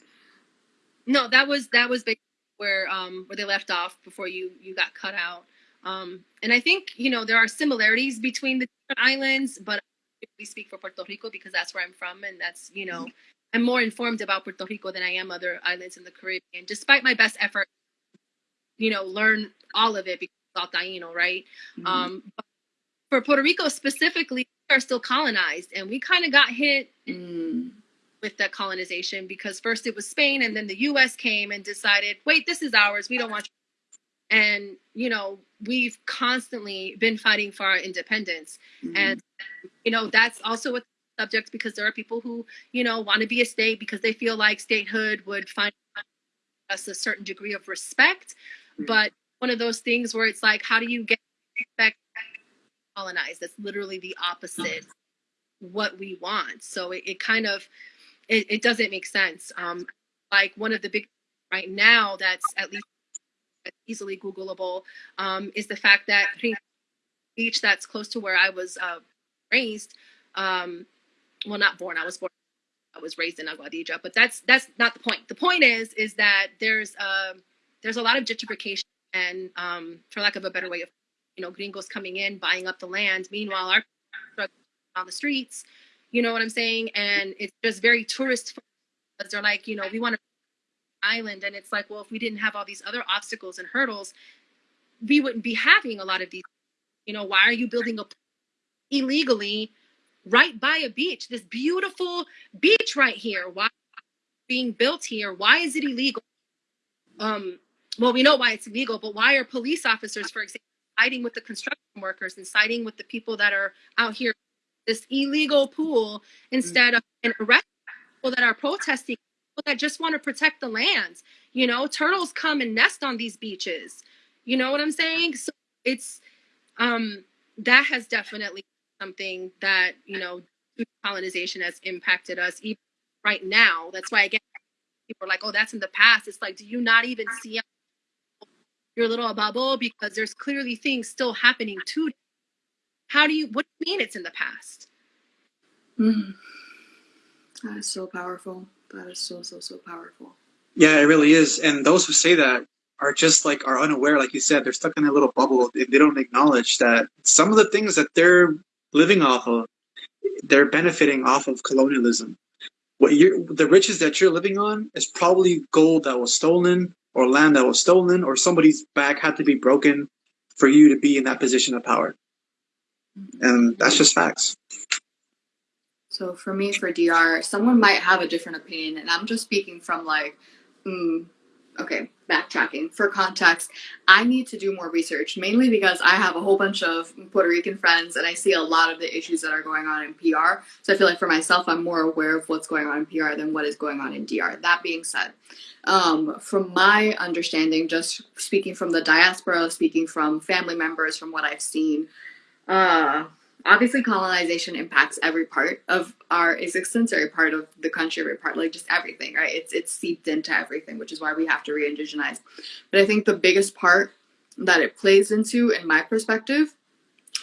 No, that was that was basically where um where they left off before you you got cut out. Um, and I think you know there are similarities between the different islands, but we speak for Puerto Rico because that's where I'm from, and that's you know I'm more informed about Puerto Rico than I am other islands in the Caribbean. Despite my best effort, you know, learn all of it because it's all Taino, right? Mhm. Um, but for Puerto Rico specifically, we are still colonized, and we kind of got hit Mm. with that colonization because first it was Spain and then the US came and decided, wait, this is ours. We don't want you. And, you know, we've constantly been fighting for our independence. Mhm. And, you know, that's also a subject because there are people who, you know, want to be a state because they feel like statehood would find us a certain degree of respect. But one of those things where it's like, how do you get respect colonized? That's literally the opposite what we want. So it, it kind of it, it doesn't make sense. Um, like one of the big right now that's at least easily Googleable um, is the fact that beach that's close to where I was uh, raised. Um, well, not born. I was born. I was raised in Aguadilla, but that's that's not the point. The point is is that there's um there's a lot of gentrification and um, for lack of a better way of you know gringos coming in buying up the land. Meanwhile, our struggling on the streets. You know what I'm saying? And it's just very tourist because they're like, you know, we want to island, and it's like, well, if we didn't have all these other obstacles and hurdles, we wouldn't be having a lot of these. You know, why are you building a illegally right by a beach? This beautiful beach right here. Why being built here? Why is it illegal? Um, well, we know why it's illegal, but why are police officers, for example, siding with the construction workers and siding with the people that are out here this illegal pool instead of and arrest people that are protesting, people that just want to protect the land. You know, turtles come and nest on these beaches. You know what I'm saying? So it's um that has definitely something that you know colonization has impacted us even right now. That's why again people are like, oh, that's in the past. It's like, do you not even see your little bubble because there's clearly things still happening today. How do you what do you mean it's in the past? Mhm. That is so powerful. That is so so so powerful. Yeah, it really is. And those who say that are just like are unaware, like you said, they're stuck in a little bubble. They, they don't acknowledge that some of the things that they're living off of, they're benefiting off of colonialism. What you're, the riches that you're living on is probably gold that was stolen, or land that was stolen, or somebody's back had to be broken for you to be in that position of power. And that's just facts. So for me, for DR, someone might have a different opinion, and I'm just speaking from like, mm, okay, backtracking. For context, I need to do more research, mainly because I have a whole bunch of Puerto Rican friends, and I see a lot of the issues that are going on in PR. So I feel like for myself, I'm more aware of what's going on in PR than what is going on in DR. That being said, um, from my understanding, just speaking from the diaspora, speaking from family members, from what I've seen, uh, obviously colonization impacts every part of our existence every part of the country every part like just everything right? It's it's seeped into everything which is why we have to re-indigenize. But i think the biggest part that it plays into in my perspective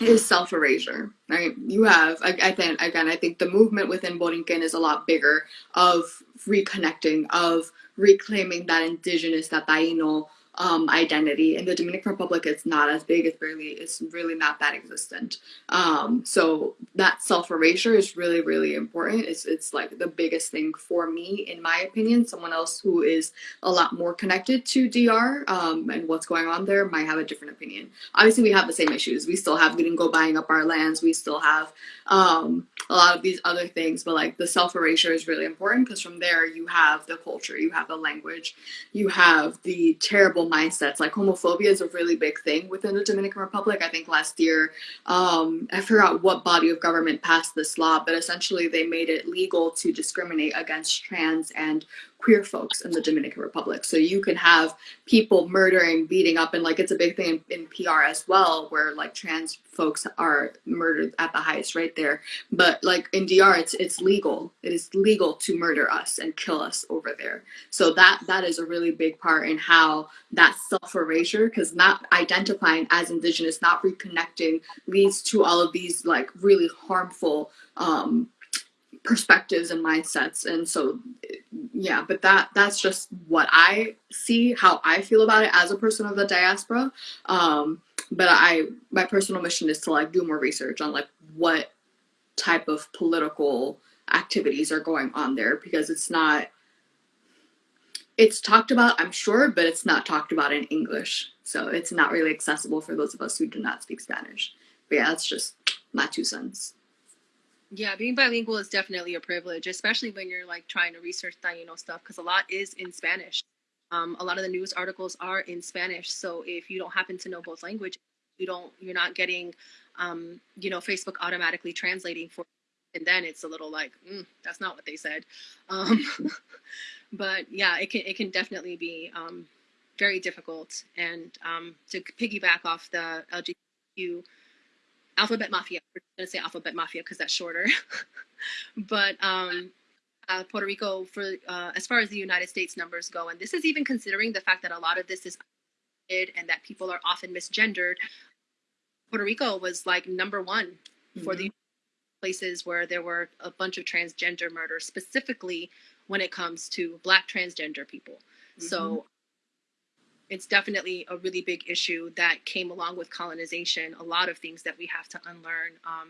is self-erasure right? You have I, I think again i think the movement within borinquen is a lot bigger of reconnecting of reclaiming that indigenous that taino um, identity. In the Dominican Republic, it's not as big. It's barely, it's really not that existent. Um, so that self erasure is really, really important. It's it's like the biggest thing for me, in my opinion. Someone else who is a lot more connected to DR um, and what's going on there might have a different opinion. Obviously, we have the same issues. We still have Gringo buying up our lands. We still have um, a lot of these other things. But like the self erasure is really important because from there you have the culture, you have the language, you have the terrible mindsets. Like homophobia is a really big thing within the Dominican Republic. I think last year, um, I forgot what body of government passed this law, but essentially they made it legal to discriminate against trans and queer folks in the Dominican Republic. So you can have people murdering, beating up, and like it's a big thing in, in PR as well, where like trans folks are murdered at the highest rate there. But like in DR, it's it's legal. It is legal to murder us and kill us over there. So that that is a really big part in how that self erasure, because not identifying as Indigenous, not reconnecting, leads to all of these like really harmful um, perspectives and mindsets. And so yeah but that that's just what i see how i feel about it as a person of the diaspora. Um but i my personal mission is to like do more research on like what type of political activities are going on there because it's not it's talked about i'm sure but it's not talked about in english. So it's not really accessible for those of us who do not speak spanish. But yeah that's just my two cents Yeah, being bilingual is definitely a privilege, especially when you're like trying to research Taino stuff, because a lot is in Spanish. Um, a lot of the news articles are in Spanish, so if you don't happen to know both languages, you don't, you're not getting, um, you know, Facebook automatically translating for, and then it's a little like, mm, that's not what they said. Um, but yeah, it can it can definitely be um, very difficult. And um, to piggyback off the LGBTQ Alphabet Mafia. We're gonna say Alphabet Mafia because that's shorter. but um, uh, Puerto Rico, for uh, as far as the United States numbers go, and this is even considering the fact that a lot of this is and that people are often misgendered. Puerto Rico was like number one mm-hmm. for the places where there were a bunch of transgender murders, specifically when it comes to Black transgender people. Mm-hmm. So it's definitely a really big issue that came along with colonization. A lot of things that we have to unlearn, um,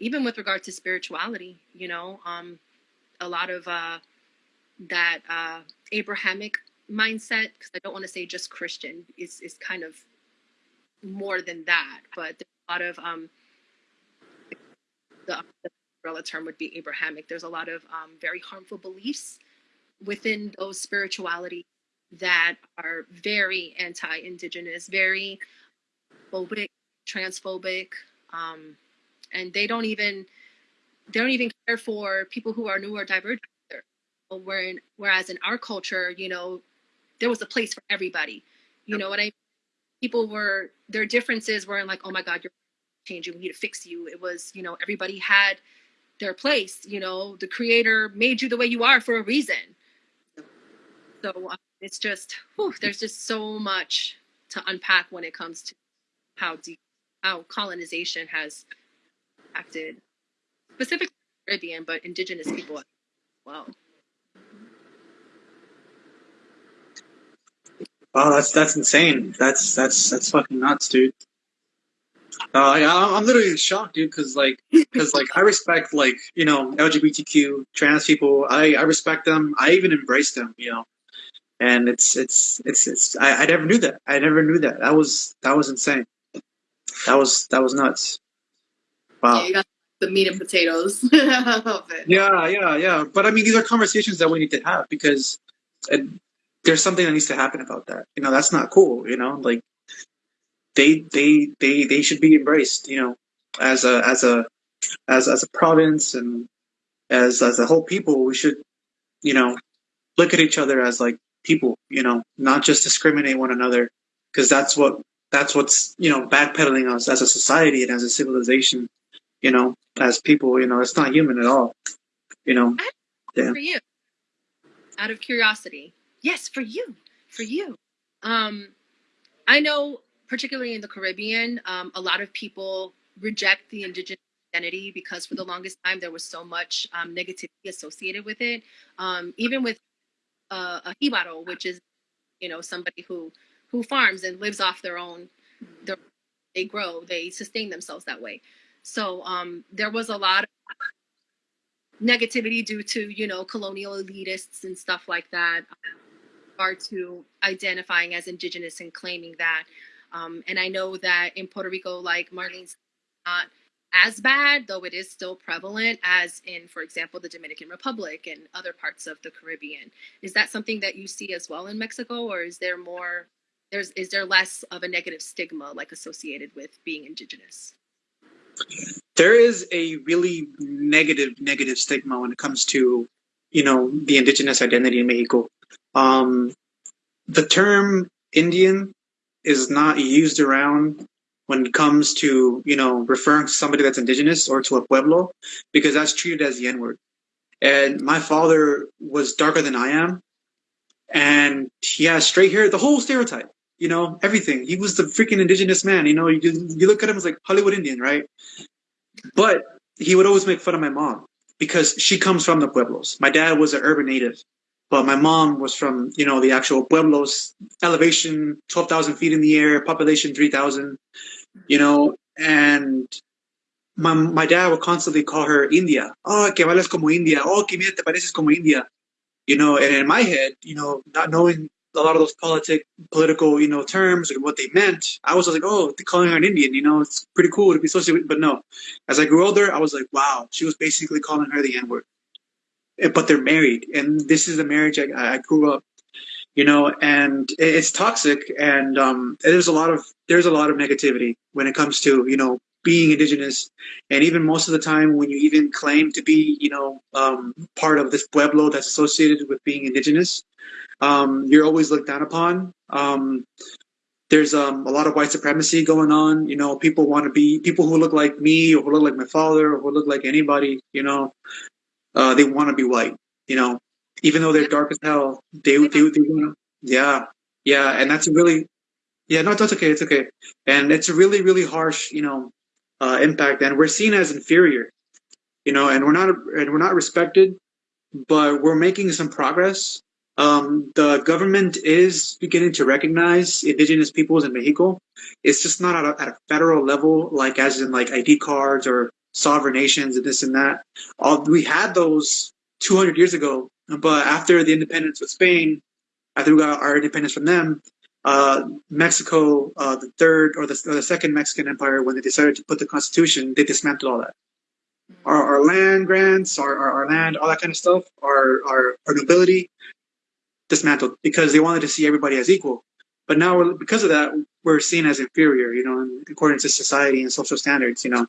even with regard to spirituality. You know, um, a lot of uh, that uh, Abrahamic mindset. Because I don't want to say just Christian. Is is kind of more than that, but a lot of um, the, the umbrella term would be Abrahamic. There's a lot of um, very harmful beliefs within those spirituality that are very anti-indigenous, very phobic, transphobic, um, and they don't even they don't even care for people who are new or divergent. Where whereas in our culture, you know, there was a place for everybody. You know what I mean? People were their differences weren't like, oh my God, you're changing, we need to fix you. It was, you know, everybody had their place. You know, the creator made you the way you are for a reason. So um, it's just whew, there's just so much to unpack when it comes to how deep how colonization has impacted specifically Caribbean, but indigenous people as well. Wow, that's that's insane. That's that's that's fucking nuts, dude. Uh, yeah, I'm literally shocked, dude, because like, because like, I respect like you know LGBTQ trans people. I I respect them. I even embrace them. You know, and it's it's it's it's I, I never knew that. I never knew that. That was that was insane. That was that was nuts. Wow. Yeah, you got the meat and potatoes. Yeah, yeah, yeah. But I mean, these are conversations that we need to have because it, there's something that needs to happen about that. You know, that's not cool. You know, like they they they they should be embraced. You know, as a as a as as a province and as as a whole people, we should you know look at each other as like people, you know, not just discriminate one another, because that's what that's what's you know backpedaling us as a society and as a civilization, you know, as people. You know, it's not human at all. You know. Yeah. For you, out of curiosity, yes, for you, for you. Um, I know, particularly in the Caribbean, um, a lot of people reject the indigenous identity because for the longest time there was so much um, negativity associated with it. Um, even with uh, a jibaro, which is, you know, somebody who who farms and lives off their own. Their, they grow, they sustain themselves that way. So um, there was a lot of negativity due to you know colonial elitists and stuff like that, are to identifying as indigenous and claiming that. Um, and I know that in Puerto Rico, like Marlene's not as bad, though it is still prevalent as in, for example, the Dominican Republic and other parts of the Caribbean. Is that something that you see as well in Mexico, or is there more? There's is there less of a negative stigma like associated with being indigenous? There is a really negative negative stigma when it comes to you know, the indigenous identity in Mexico. Um, the term Indian is not used around when it comes to, you know, referring to somebody that's indigenous or to a pueblo, because that's treated as the N word. And my father was darker than I am, and he has straight hair, the whole stereotype, you know, everything. He was the freaking indigenous man, you know, you, you look at him as like Hollywood Indian, right? But he would always make fun of my mom because she comes from the pueblos. My dad was an urban native, but my mom was from, you know, the actual pueblos, elevation 12,000 feet in the air, population 3,000, you know, and my, my dad would constantly call her India. Oh, que vales como India. Oh, que mira, te pareces como India. You know, and in my head, you know, not knowing a lot of those politic, political, you know, terms and what they meant, I was like, oh, they're calling her an Indian, you know, it's pretty cool to be associated with, but no. As I grew older, I was like, wow, she was basically calling her the N word. Eh, but they're married, and this is the marriage I, I grew up, you know, and it's toxic, and um, there's a lot of there's a lot of negativity when it comes to you know being indigenous, and even most of the time when you even claim to be you know um, part of this pueblo that's associated with being indigenous, um, you're always looked down upon. Um, there's um, a lot of white supremacy going on. You know, people want to be people who look like me or who look like my father or who look like anybody. You know, uh, they want to be white. You know, even though they're dark as hell, they they, they, they yeah, yeah, and that's really yeah, no, that's okay, it's okay, and it's a really really harsh you know uh, impact, and we're seen as inferior. You know, and we're not and we're not respected, but we're making some progress um, the government is beginning to recognize indigenous peoples in Mexico. It's just not at a, at a, federal level, like as in like ID cards or sovereign nations and this and that. All, we had those 200 years ago, but after the independence with Spain, after we got our independence from them, uh, Mexico, uh, the third or the, or the, second Mexican Empire, when they decided to put the Constitution, they dismantled all that. Our, our land grants, our, our, our, land, all that kind of stuff, our, our, our nobility, dismantled because they wanted to see everybody as equal. But now, because of that, we're seen as inferior, you know, according to society and social standards, you know.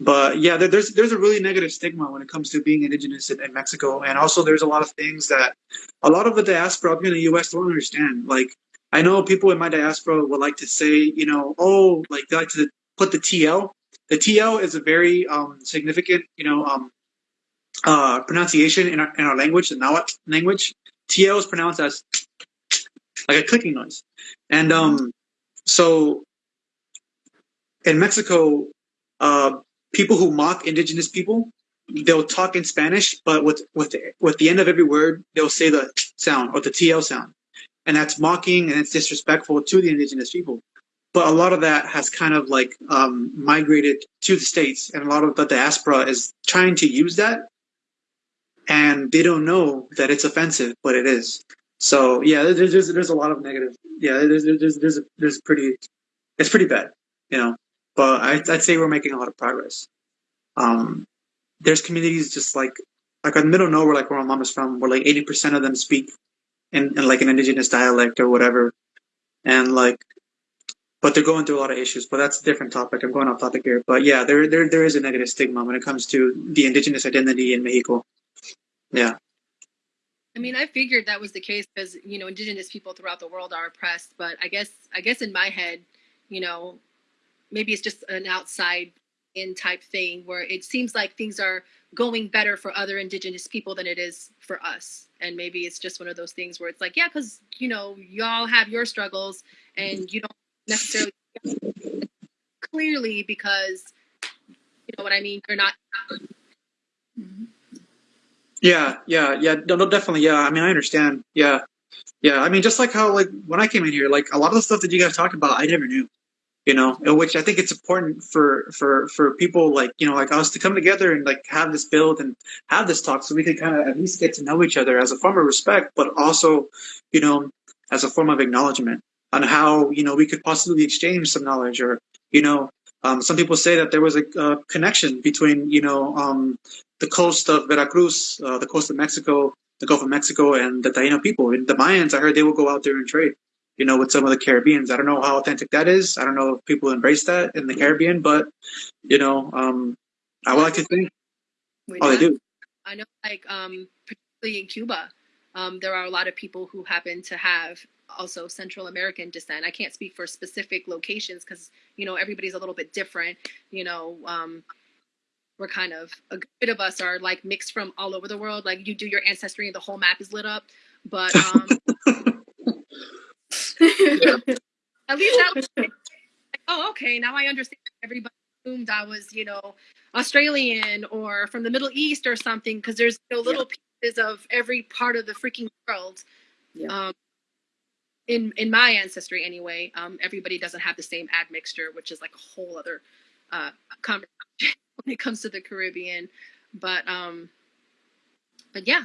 But yeah, there, there's there's a really negative stigma when it comes to being indigenous in, in, Mexico, and also there's a lot of things that a lot of the diaspora up in the U.S. don't understand. Like I know people in my diaspora would like to say, you know, oh, like they like to put the TL. The TL is a very um, significant, you know, um, uh, pronunciation in our, in our language, the Nahuatl language. TL is pronounced as like a clicking noise. And um, so in Mexico, uh, people who mock indigenous people, they'll talk in Spanish, but with with the, with the end of every word, they'll say the sound or the TL sound, and that's mocking and it's disrespectful to the indigenous people. But a lot of that has kind of like um, migrated to the states, and a lot of the diaspora is trying to use that and they don't know that it's offensive, but it is. So yeah, there's there's, there's a lot of negative. Yeah, there's there's there's there's pretty, it's pretty bad, you know. But I, I'd say we're making a lot of progress. Um, there's communities just like like in the middle of nowhere, like where my mom is from, where like 80% of them speak in, in like an indigenous dialect or whatever, and like, but they're going through a lot of issues. But that's a different topic. I'm going off topic here. But yeah, there there there is a negative stigma when it comes to the indigenous identity in Mexico. Yeah. I mean, I figured that was the case because you know indigenous people throughout the world are oppressed. But I guess I guess in my head, you know, maybe it's just an outside in type thing where it seems like things are going better for other indigenous people than it is for us. And maybe it's just one of those things where it's like, yeah, because you know, y'all have your struggles and you don't necessarily clearly because you know what I mean. You're not. Yeah, yeah, yeah. No, no, definitely. Yeah, I mean, I understand. Yeah, yeah. I mean, just like how like when I came in here, like a lot of the stuff that you guys talk about, I never knew. You know, which I think it's important for for for people like you know like us to come together and like have this build and have this talk, so we can kind of at least get to know each other as a form of respect, but also, you know, as a form of acknowledgement on how you know we could possibly exchange some knowledge or you know um, some people say that there was a, connection between, you know, um, the coast of Veracruz, uh, the coast of Mexico, the Gulf of Mexico, and the Taino people. And the Mayans, I heard they will go out there and trade, you know, with some of the Caribbeans. I don't know how authentic that is. I don't know if people embrace that in the Caribbean, but, you know, um, I would like to think. We oh, they do. I know, like, um, in Cuba, um, there are a lot of people who happen to have also Central American descent. I can't speak for specific locations because you know everybody's a little bit different. You know, um, we're kind of a good bit of us are like mixed from all over the world. Like you do your ancestry and the whole map is lit up. But um, at least that was like, oh okay now I understand. Everybody assumed I was you know Australian or from the Middle East or something because there's you know, little pieces of every part of the freaking world. Yeah. Um, in in my ancestry anyway, um, everybody doesn't have the same admixture, which is like a whole other uh, conversation when it comes to the Caribbean. But um, but yeah,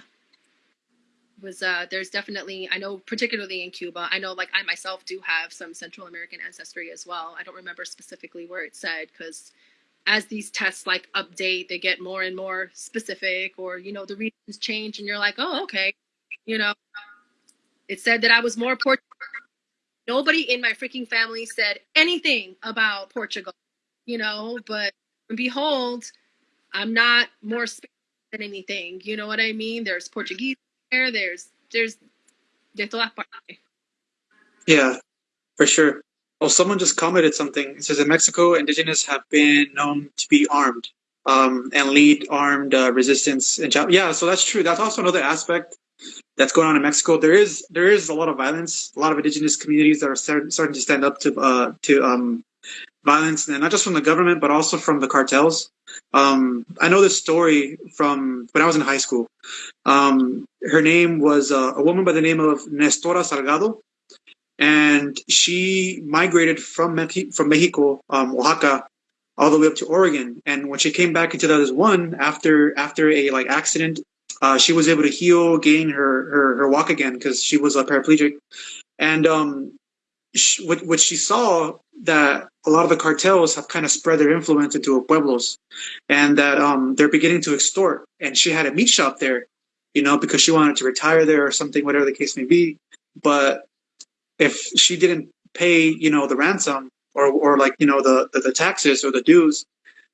was uh, there's definitely I know particularly in Cuba. I know like I myself do have some Central American ancestry as well. I don't remember specifically where it said because as these tests like update, they get more and more specific, or you know the regions change, and you're like, oh okay, you know. It said that I was more Portuguese. Nobody in my freaking family said anything about Portugal, you know, but behold, I'm not more Spanish than anything. You know what I mean? There's Portuguese there's there's de todas partes. Yeah, for sure. Oh, someone just commented something. It says in Mexico, indigenous have been known to be armed um, and lead armed uh, resistance. China. Yeah, so that's true. That's also another aspect that's going on in Mexico. There is there is a lot of violence. A lot of indigenous communities that are start, starting to stand up to uh, to um, violence, and not just from the government, but also from the cartels. Um, I know this story from when I was in high school. Um, her name was uh, a woman by the name of Nestora Salgado, and she migrated from from Mexico, um, Oaxaca, all the way up to Oregon. And when she came back in 2001, after after a like accident, uh, she was able to heal, gain her her, her walk again because she was a paraplegic. And um, she, what, what she saw that a lot of the cartels have kind of spread their influence into pueblos, and that um, they're beginning to extort. And she had a meat shop there, you know, because she wanted to retire there or something, whatever the case may be. But if she didn't pay, you know, the ransom or or like you know the the, the taxes or the dues,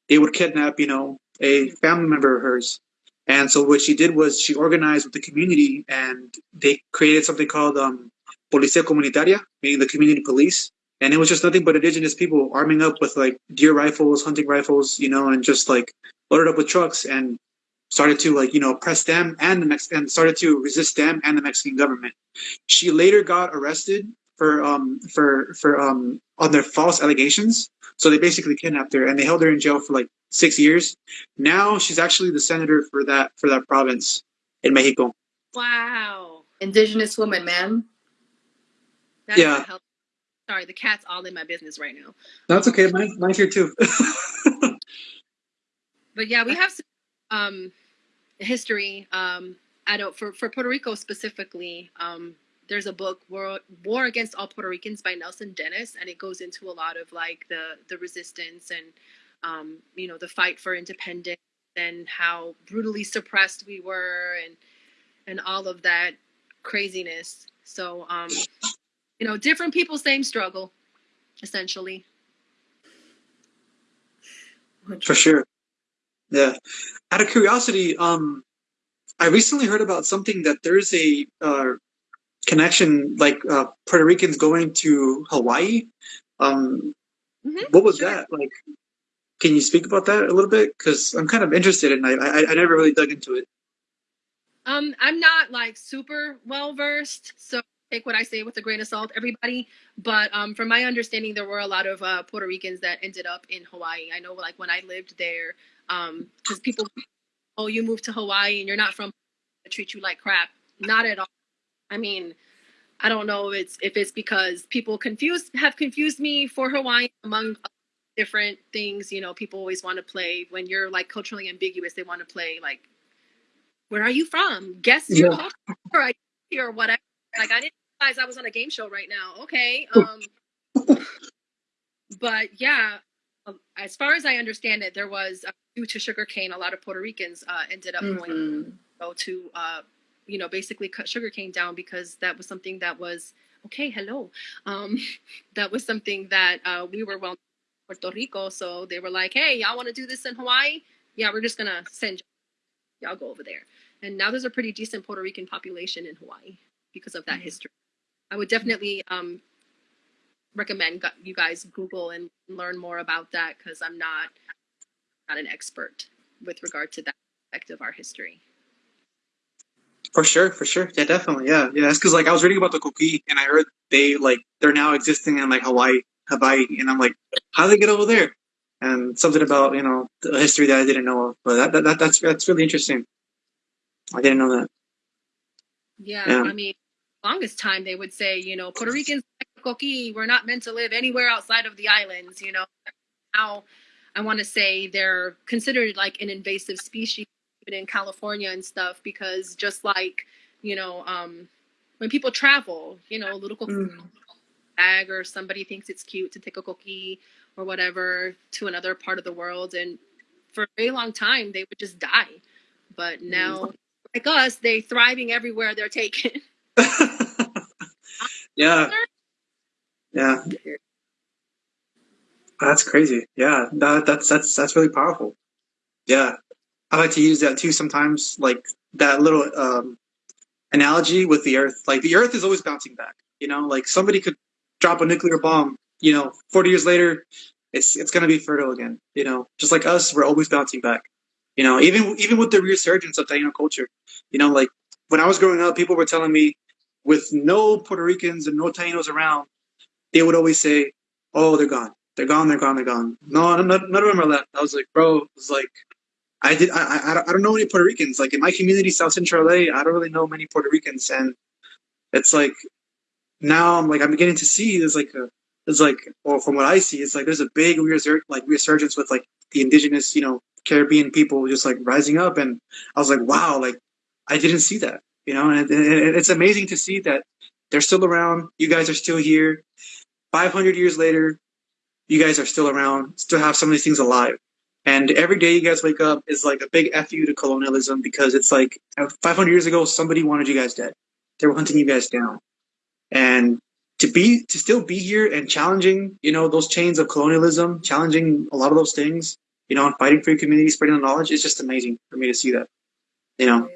they would kidnap, you know, a family member of hers. And so what she did was she organized with the community and they created something called um, Policía Comunitaria, meaning the community police. And it was just nothing but indigenous people arming up with like deer rifles, hunting rifles, you know, and just like loaded up with trucks and started to like, you know, press them and the Mex and started to resist them and the Mexican government. She later got arrested for um for for um on their false allegations. So they basically kidnapped her and they held her in jail for like six years. Now she's actually the senator for that for that province in Mexico. Wow. Indigenous woman, man. That's Yeah. Sorry, the cat's all in my business right now. That's okay. Mine, mine's here too. But yeah, we have some um, history. Um, I don't for for Puerto Rico specifically. Um, there's a book War, War Against All Puerto Ricans by Nelson Denis, and it goes into a lot of like the the resistance and um, you know the fight for independence and how brutally suppressed we were and and all of that craziness. So um, you know, different people, same struggle, essentially. For sure. Yeah. Out of curiosity, um, I recently heard about something that there's a uh, connection, like uh, Puerto Ricans going to Hawaii. Um, Mhm, what was sure. that like? Can you speak about that a little bit? Because I'm kind of interested, and I, I I never really dug into it. Um, I'm not like super well versed, so take what I say with a grain of salt, everybody. But um, from my understanding, there were a lot of uh, Puerto Ricans that ended up in Hawaii. I know, like when I lived there, um, because people, oh, you moved to Hawaii and you're not from, they treat you like crap. Not at all. I mean, I don't know if it's if it's because people confused have confused me for Hawaii among different things. You know, people always want to play when you're like culturally ambiguous. They want to play like, where are you from? Guess your Yeah. culture or or whatever. Like I didn't realize I was on a game show right now. Okay. Um, but yeah, um, as far as I understand it, there was uh, due to sugarcane, a lot of Puerto Ricans uh, ended up going Mhm. go to uh, you know basically cut sugarcane down because that was something that was okay hello um, that was something that uh, we were well Puerto Rico so they were like hey y'all want to do this in Hawaii yeah we're just gonna send y'all go over there and now there's a pretty decent Puerto Rican population in Hawaii because of that Mhm. history. I would definitely um, recommend you guys Google and learn more about that because I'm not not an expert with regard to that aspect of our history. For sure, for sure. Yeah, definitely. Yeah, yeah. It's because like I was reading about the coqui, and I heard they like they're now existing in like Hawaii, Hawaii, and I'm like, how did they get over there? And something about you know the history that I didn't know of, but that, that, that that's that's really interesting. I didn't know that. Yeah, Yeah. I mean, longest time they would say, you know, Puerto Ricans, we're not meant to live anywhere outside of the islands. You know, now I want to say they're considered like an invasive species even in California and stuff because just like you know, um, when people travel, you know, a little coqui Mm. bag or somebody thinks it's cute to take a coqui or whatever to another part of the world, and for a very long time they would just die. But now, like us, they thriving everywhere they're taken. yeah, yeah. That's crazy. Yeah, that that's that's that's really powerful. Yeah, I like to use that too sometimes, like that little um, analogy with the Earth. Like the Earth is always bouncing back. You know, like somebody could drop a nuclear bomb. You know, forty years later, it's it's gonna be fertile again. You know, just like us, we're always bouncing back. You know, even even with the resurgence of Taino culture. You know, like when I was growing up, people were telling me, with no Puerto Ricans and no Tainos around, they would always say, "Oh, they're gone." They're gone. They're gone. They're gone. No, none, none of them are left. I was like, bro, it was like, I did. I, I, I don't- know any Puerto Ricans. Like in my community, South Central LA, I don't really know many Puerto Ricans, and it's like now I'm like I'm beginning to see there's like a there's like or from what I see, it's like there's a big resur- like resurgence with like the indigenous, you know, Caribbean people just like rising up, and I was like, wow, like I didn't see that, you know, and, it's amazing to see that they're still around. You guys are still here. 500 years later, you guys are still around, still have some of these things alive. And every day you guys wake up is like a big fu to colonialism because it's like 500 years ago somebody wanted you guys dead. They were hunting you guys down, and to be to still be here and challenging, you know, those chains of colonialism, challenging a lot of those things, you know, and fighting for your community, spreading the knowledge is just amazing for me to see that. You know,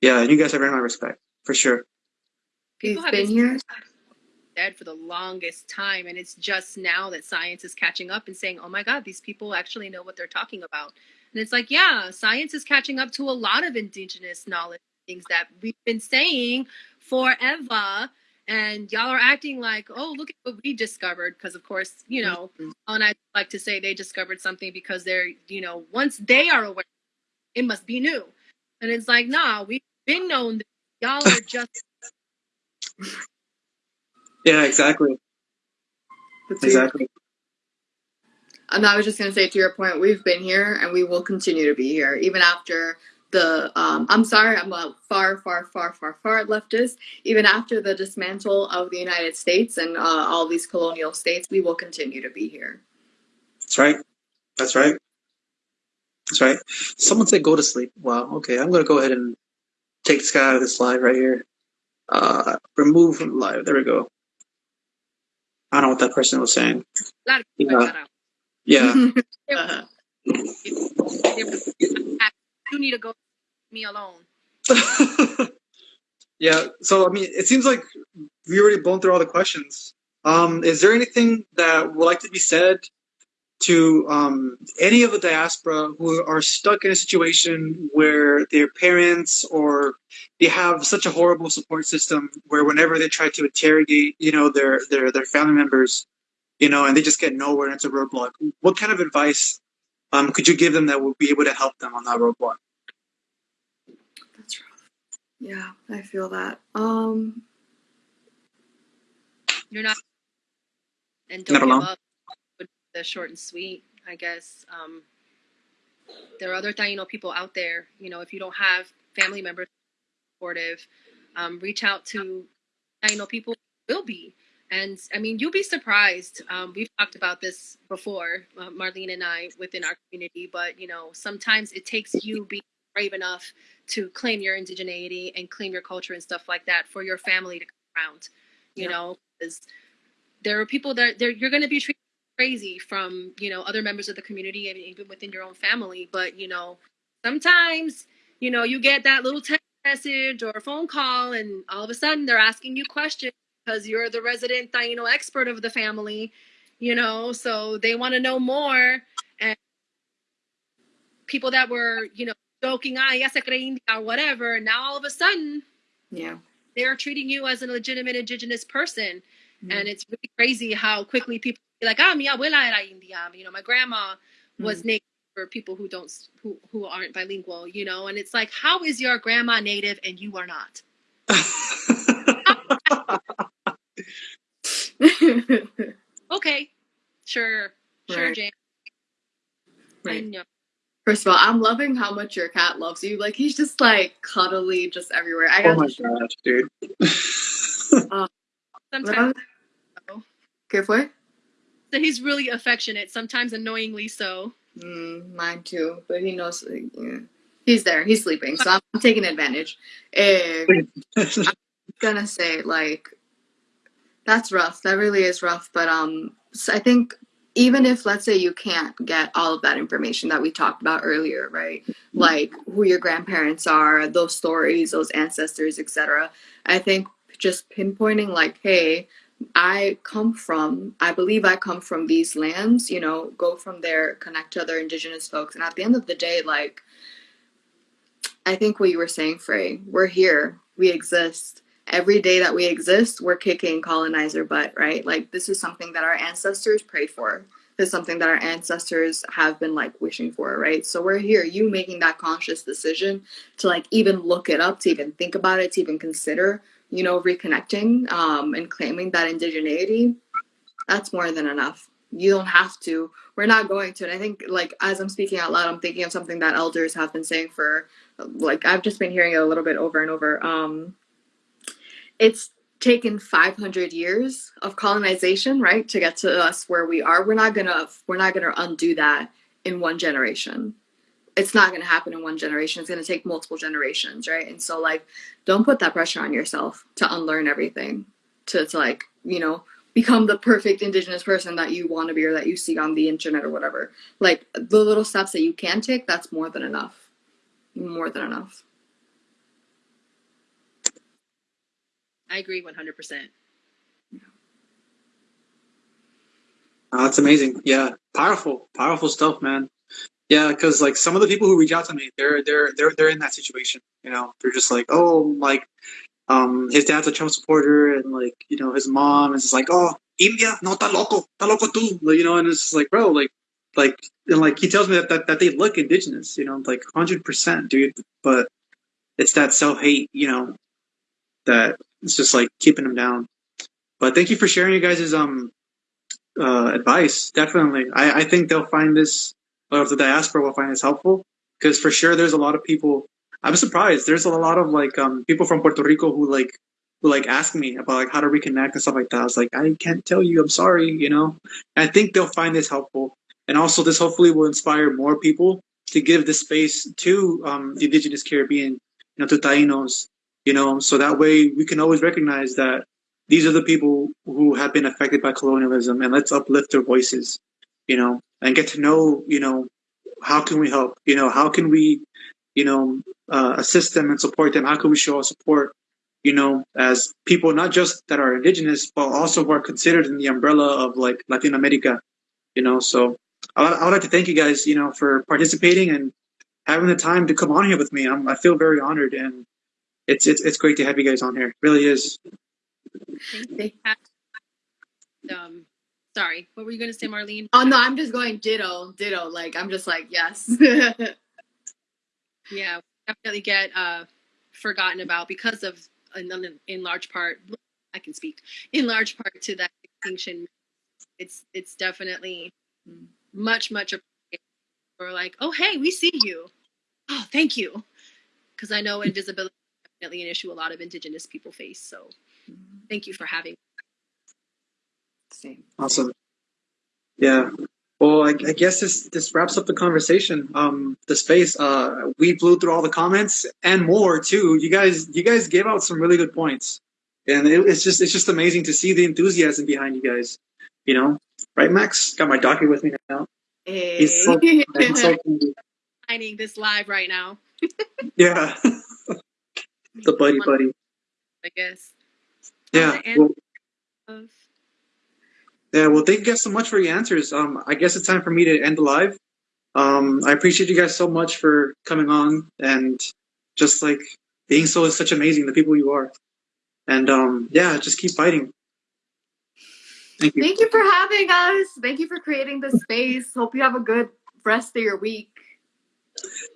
yeah, and you guys have earned my respect for sure. You've People have been been here. dead for the longest time and it's just now that science is catching up and saying oh my god these people actually know what they're talking about and it's like yeah science is catching up to a lot of indigenous knowledge things that we've been saying forever and y'all are acting like oh look at what we discovered because of course you know mm-hmm. and i like to say they discovered something because they're you know once they are aware it must be new and it's like nah we've been known that y'all are just Yeah, exactly, But to your- exactly. And I was just going to say to your point, we've been here and we will continue to be here even after the. Um, I'm sorry, I'm a far, far, far, far, far leftist. Even after the dismantle of the United States and uh, all these colonial states, we will continue to be here. That's right. That's right. That's right. Someone said go to sleep. Wow. Okay, I'm gonna go ahead and take this guy out of this live right here. Uh, remove from live. There we go. I don't know what that person was saying. a lot of people Yeah. Yeah. Uh, you need to go me alone. yeah. So I mean, it seems like we already blown through all the questions. Um, is there anything that would like to be said to um, any of the diaspora who are stuck in a situation where their parents or they have such a horrible support system where whenever they try to interrogate, you know, their their their family members, you know, and they just get nowhere and it's a roadblock. What kind of advice um, could you give them that would be able to help them on that roadblock? That's rough. Yeah, I feel that. Um, You're not, and Not don't give alone. up. The short and sweet, I guess. Um, there are other Taino people out there. You know, if you don't have family members supportive, um, reach out to Taino people. Will be, and I mean, you'll be surprised. Um, we've talked about this before, uh, Marlene and I, within our community. But you know, sometimes it takes you being brave enough to claim your indigeneity and claim your culture and stuff like that for your family to come around. You Yeah. know, because there are people that you're going to be treated crazy from you know other members of the community and even within your own family. But you know, sometimes you know, you get that little text message or phone call, and all of a sudden they're asking you questions because you're the resident Taino expert of the family, you know, so they want to know more. And people that were, you know, joking, ah, ya se cree India or whatever, now all of a sudden Yeah. they're treating you as a legitimate indigenous person. Mhm. And it's really crazy how quickly people like, ah, mi abuela era India. You know, my grandma was native for people who don't who who aren't bilingual, you know, and it's like, how is your grandma native and you are not? Okay, sure, sure, Right. Jane. I Right. know. First of all, I'm loving how much your cat loves you. Like he's just like cuddly, just everywhere. I oh got my gosh, dude. Sometimes ¿Qué fue? So he's really affectionate, sometimes annoyingly so. Mm, mine too, but he knows. yeah. He's there. He's sleeping, so I'm, I'm taking advantage. Eh, gonna say like that's rough. That really is rough. But um, so I think even if let's say you can't get all of that information that we talked about earlier, right? Like who your grandparents are, those stories, those ancestors, etc. I think just pinpointing like, hey, I come from, I believe I come from these lands. You know, go from there, connect to other indigenous folks, and at the end of the day, like. I think what you were saying, Frey, we're here, we exist every day that we exist, we're kicking colonizer butt, right? Like this is something that our ancestors prayed for. This is something that our ancestors have been like wishing for, right? So we're here. You making that conscious decision to like even look it up, to even think about it, to even consider, you know, reconnecting um, and claiming that indigeneity. That's more than enough. You don't have to. We're not going to. And I think, like, as I'm speaking out loud, I'm thinking of something that elders have been saying for, like, I've just been hearing it a little bit over and over. Um, it's taken 500 years of colonization right to get to us where we are we're not gonna we're not gonna undo that in one generation it's not gonna happen in one generation it's gonna take multiple generations right and so like don't put that pressure on yourself to unlearn everything to, to like you know become the perfect indigenous person that you want to be or that you see on the internet or whatever like the little steps that you can take that's more than enough more than enough I agree 100%. Oh, that's amazing. Yeah, powerful, powerful stuff, man. Yeah, because like some of the people who reach out to me, they're they're they're they're in that situation. You know, they're just like, oh, like, um, his dad's a Trump supporter, and like, you know, his mom is like, oh, India, no, ta loco, ta loco tú, you know, and it's just like, bro, like, like, and like he tells me that that, that they look indigenous, you know, like hundred percent, dude, but it's that self hate, you know, that it's just like keeping them down. But thank you for sharing you guys' um uh, advice. Definitely, I, I think they'll find this, or the diaspora will find this helpful because for sure there's a lot of people. I'm surprised. There's a lot of like um people from Puerto Rico who like who like ask me about like how to reconnect and stuff like that. I was like, I can't tell you. I'm sorry. You know. I think they'll find this helpful, and also this hopefully will inspire more people to give the space to um the indigenous Caribbean, you know, to Tainos, you know, so that way we can always recognize that these are the people who have been affected by colonialism and let's uplift their voices you know and get to know you know how can we help? You know how can we you know uh, assist them and support them? How can we show our support you know as people not just that are indigenous but also who are considered in the umbrella of like latin america you know? So i would like to thank you guys you know for participating and having the time to come on here with me. I'm, i feel very honored and it's, it's it's great to have you guys on here. It really is. Um, sorry, what were you going to say, Marlene? Oh no, I'm just going ditto, ditto. Like I'm just like yes. Yeah, definitely get uh, forgotten about because of, in, in large part, I can speak, in large part to that extinction. It's it's definitely much, much appreciated. We're like, oh, hey, we see you. Oh, thank you. Because I know invisibility is definitely an issue a lot of Indigenous people face. So thank you for having Same. Awesome. Yeah. Well, I, I guess this this wraps up the conversation. Um, the space. Uh, we blew through all the comments and more too. You guys, you guys gave out some really good points, and it, it's just it's just amazing to see the enthusiasm behind you guys. You know, right, Max? Got my docket with me now. Hey. He's so, he's so finding this live right now. Yeah. the buddy buddy. I guess. Yeah. And- Well, Of- yeah. Well, thank you guys so much for your answers. Um, I guess it's time for me to end the live. Um, I appreciate you guys so much for coming on and just like being so such amazing the people you are. And um, yeah, just keep fighting. Thank you. Thank you for having us. Thank you for creating this space. Hope you have a good rest of your week.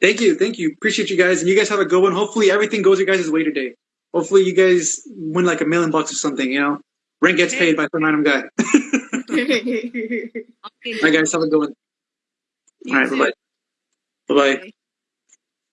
Thank you, thank you. Appreciate you guys, and you guys have a good one. Hopefully, everything goes your guys' way today. Hopefully, you guys win like a million bucks or something. You know, rent gets paid by some random guy. All right, guys, have a good one. All right, bye. Bye bye. Bye.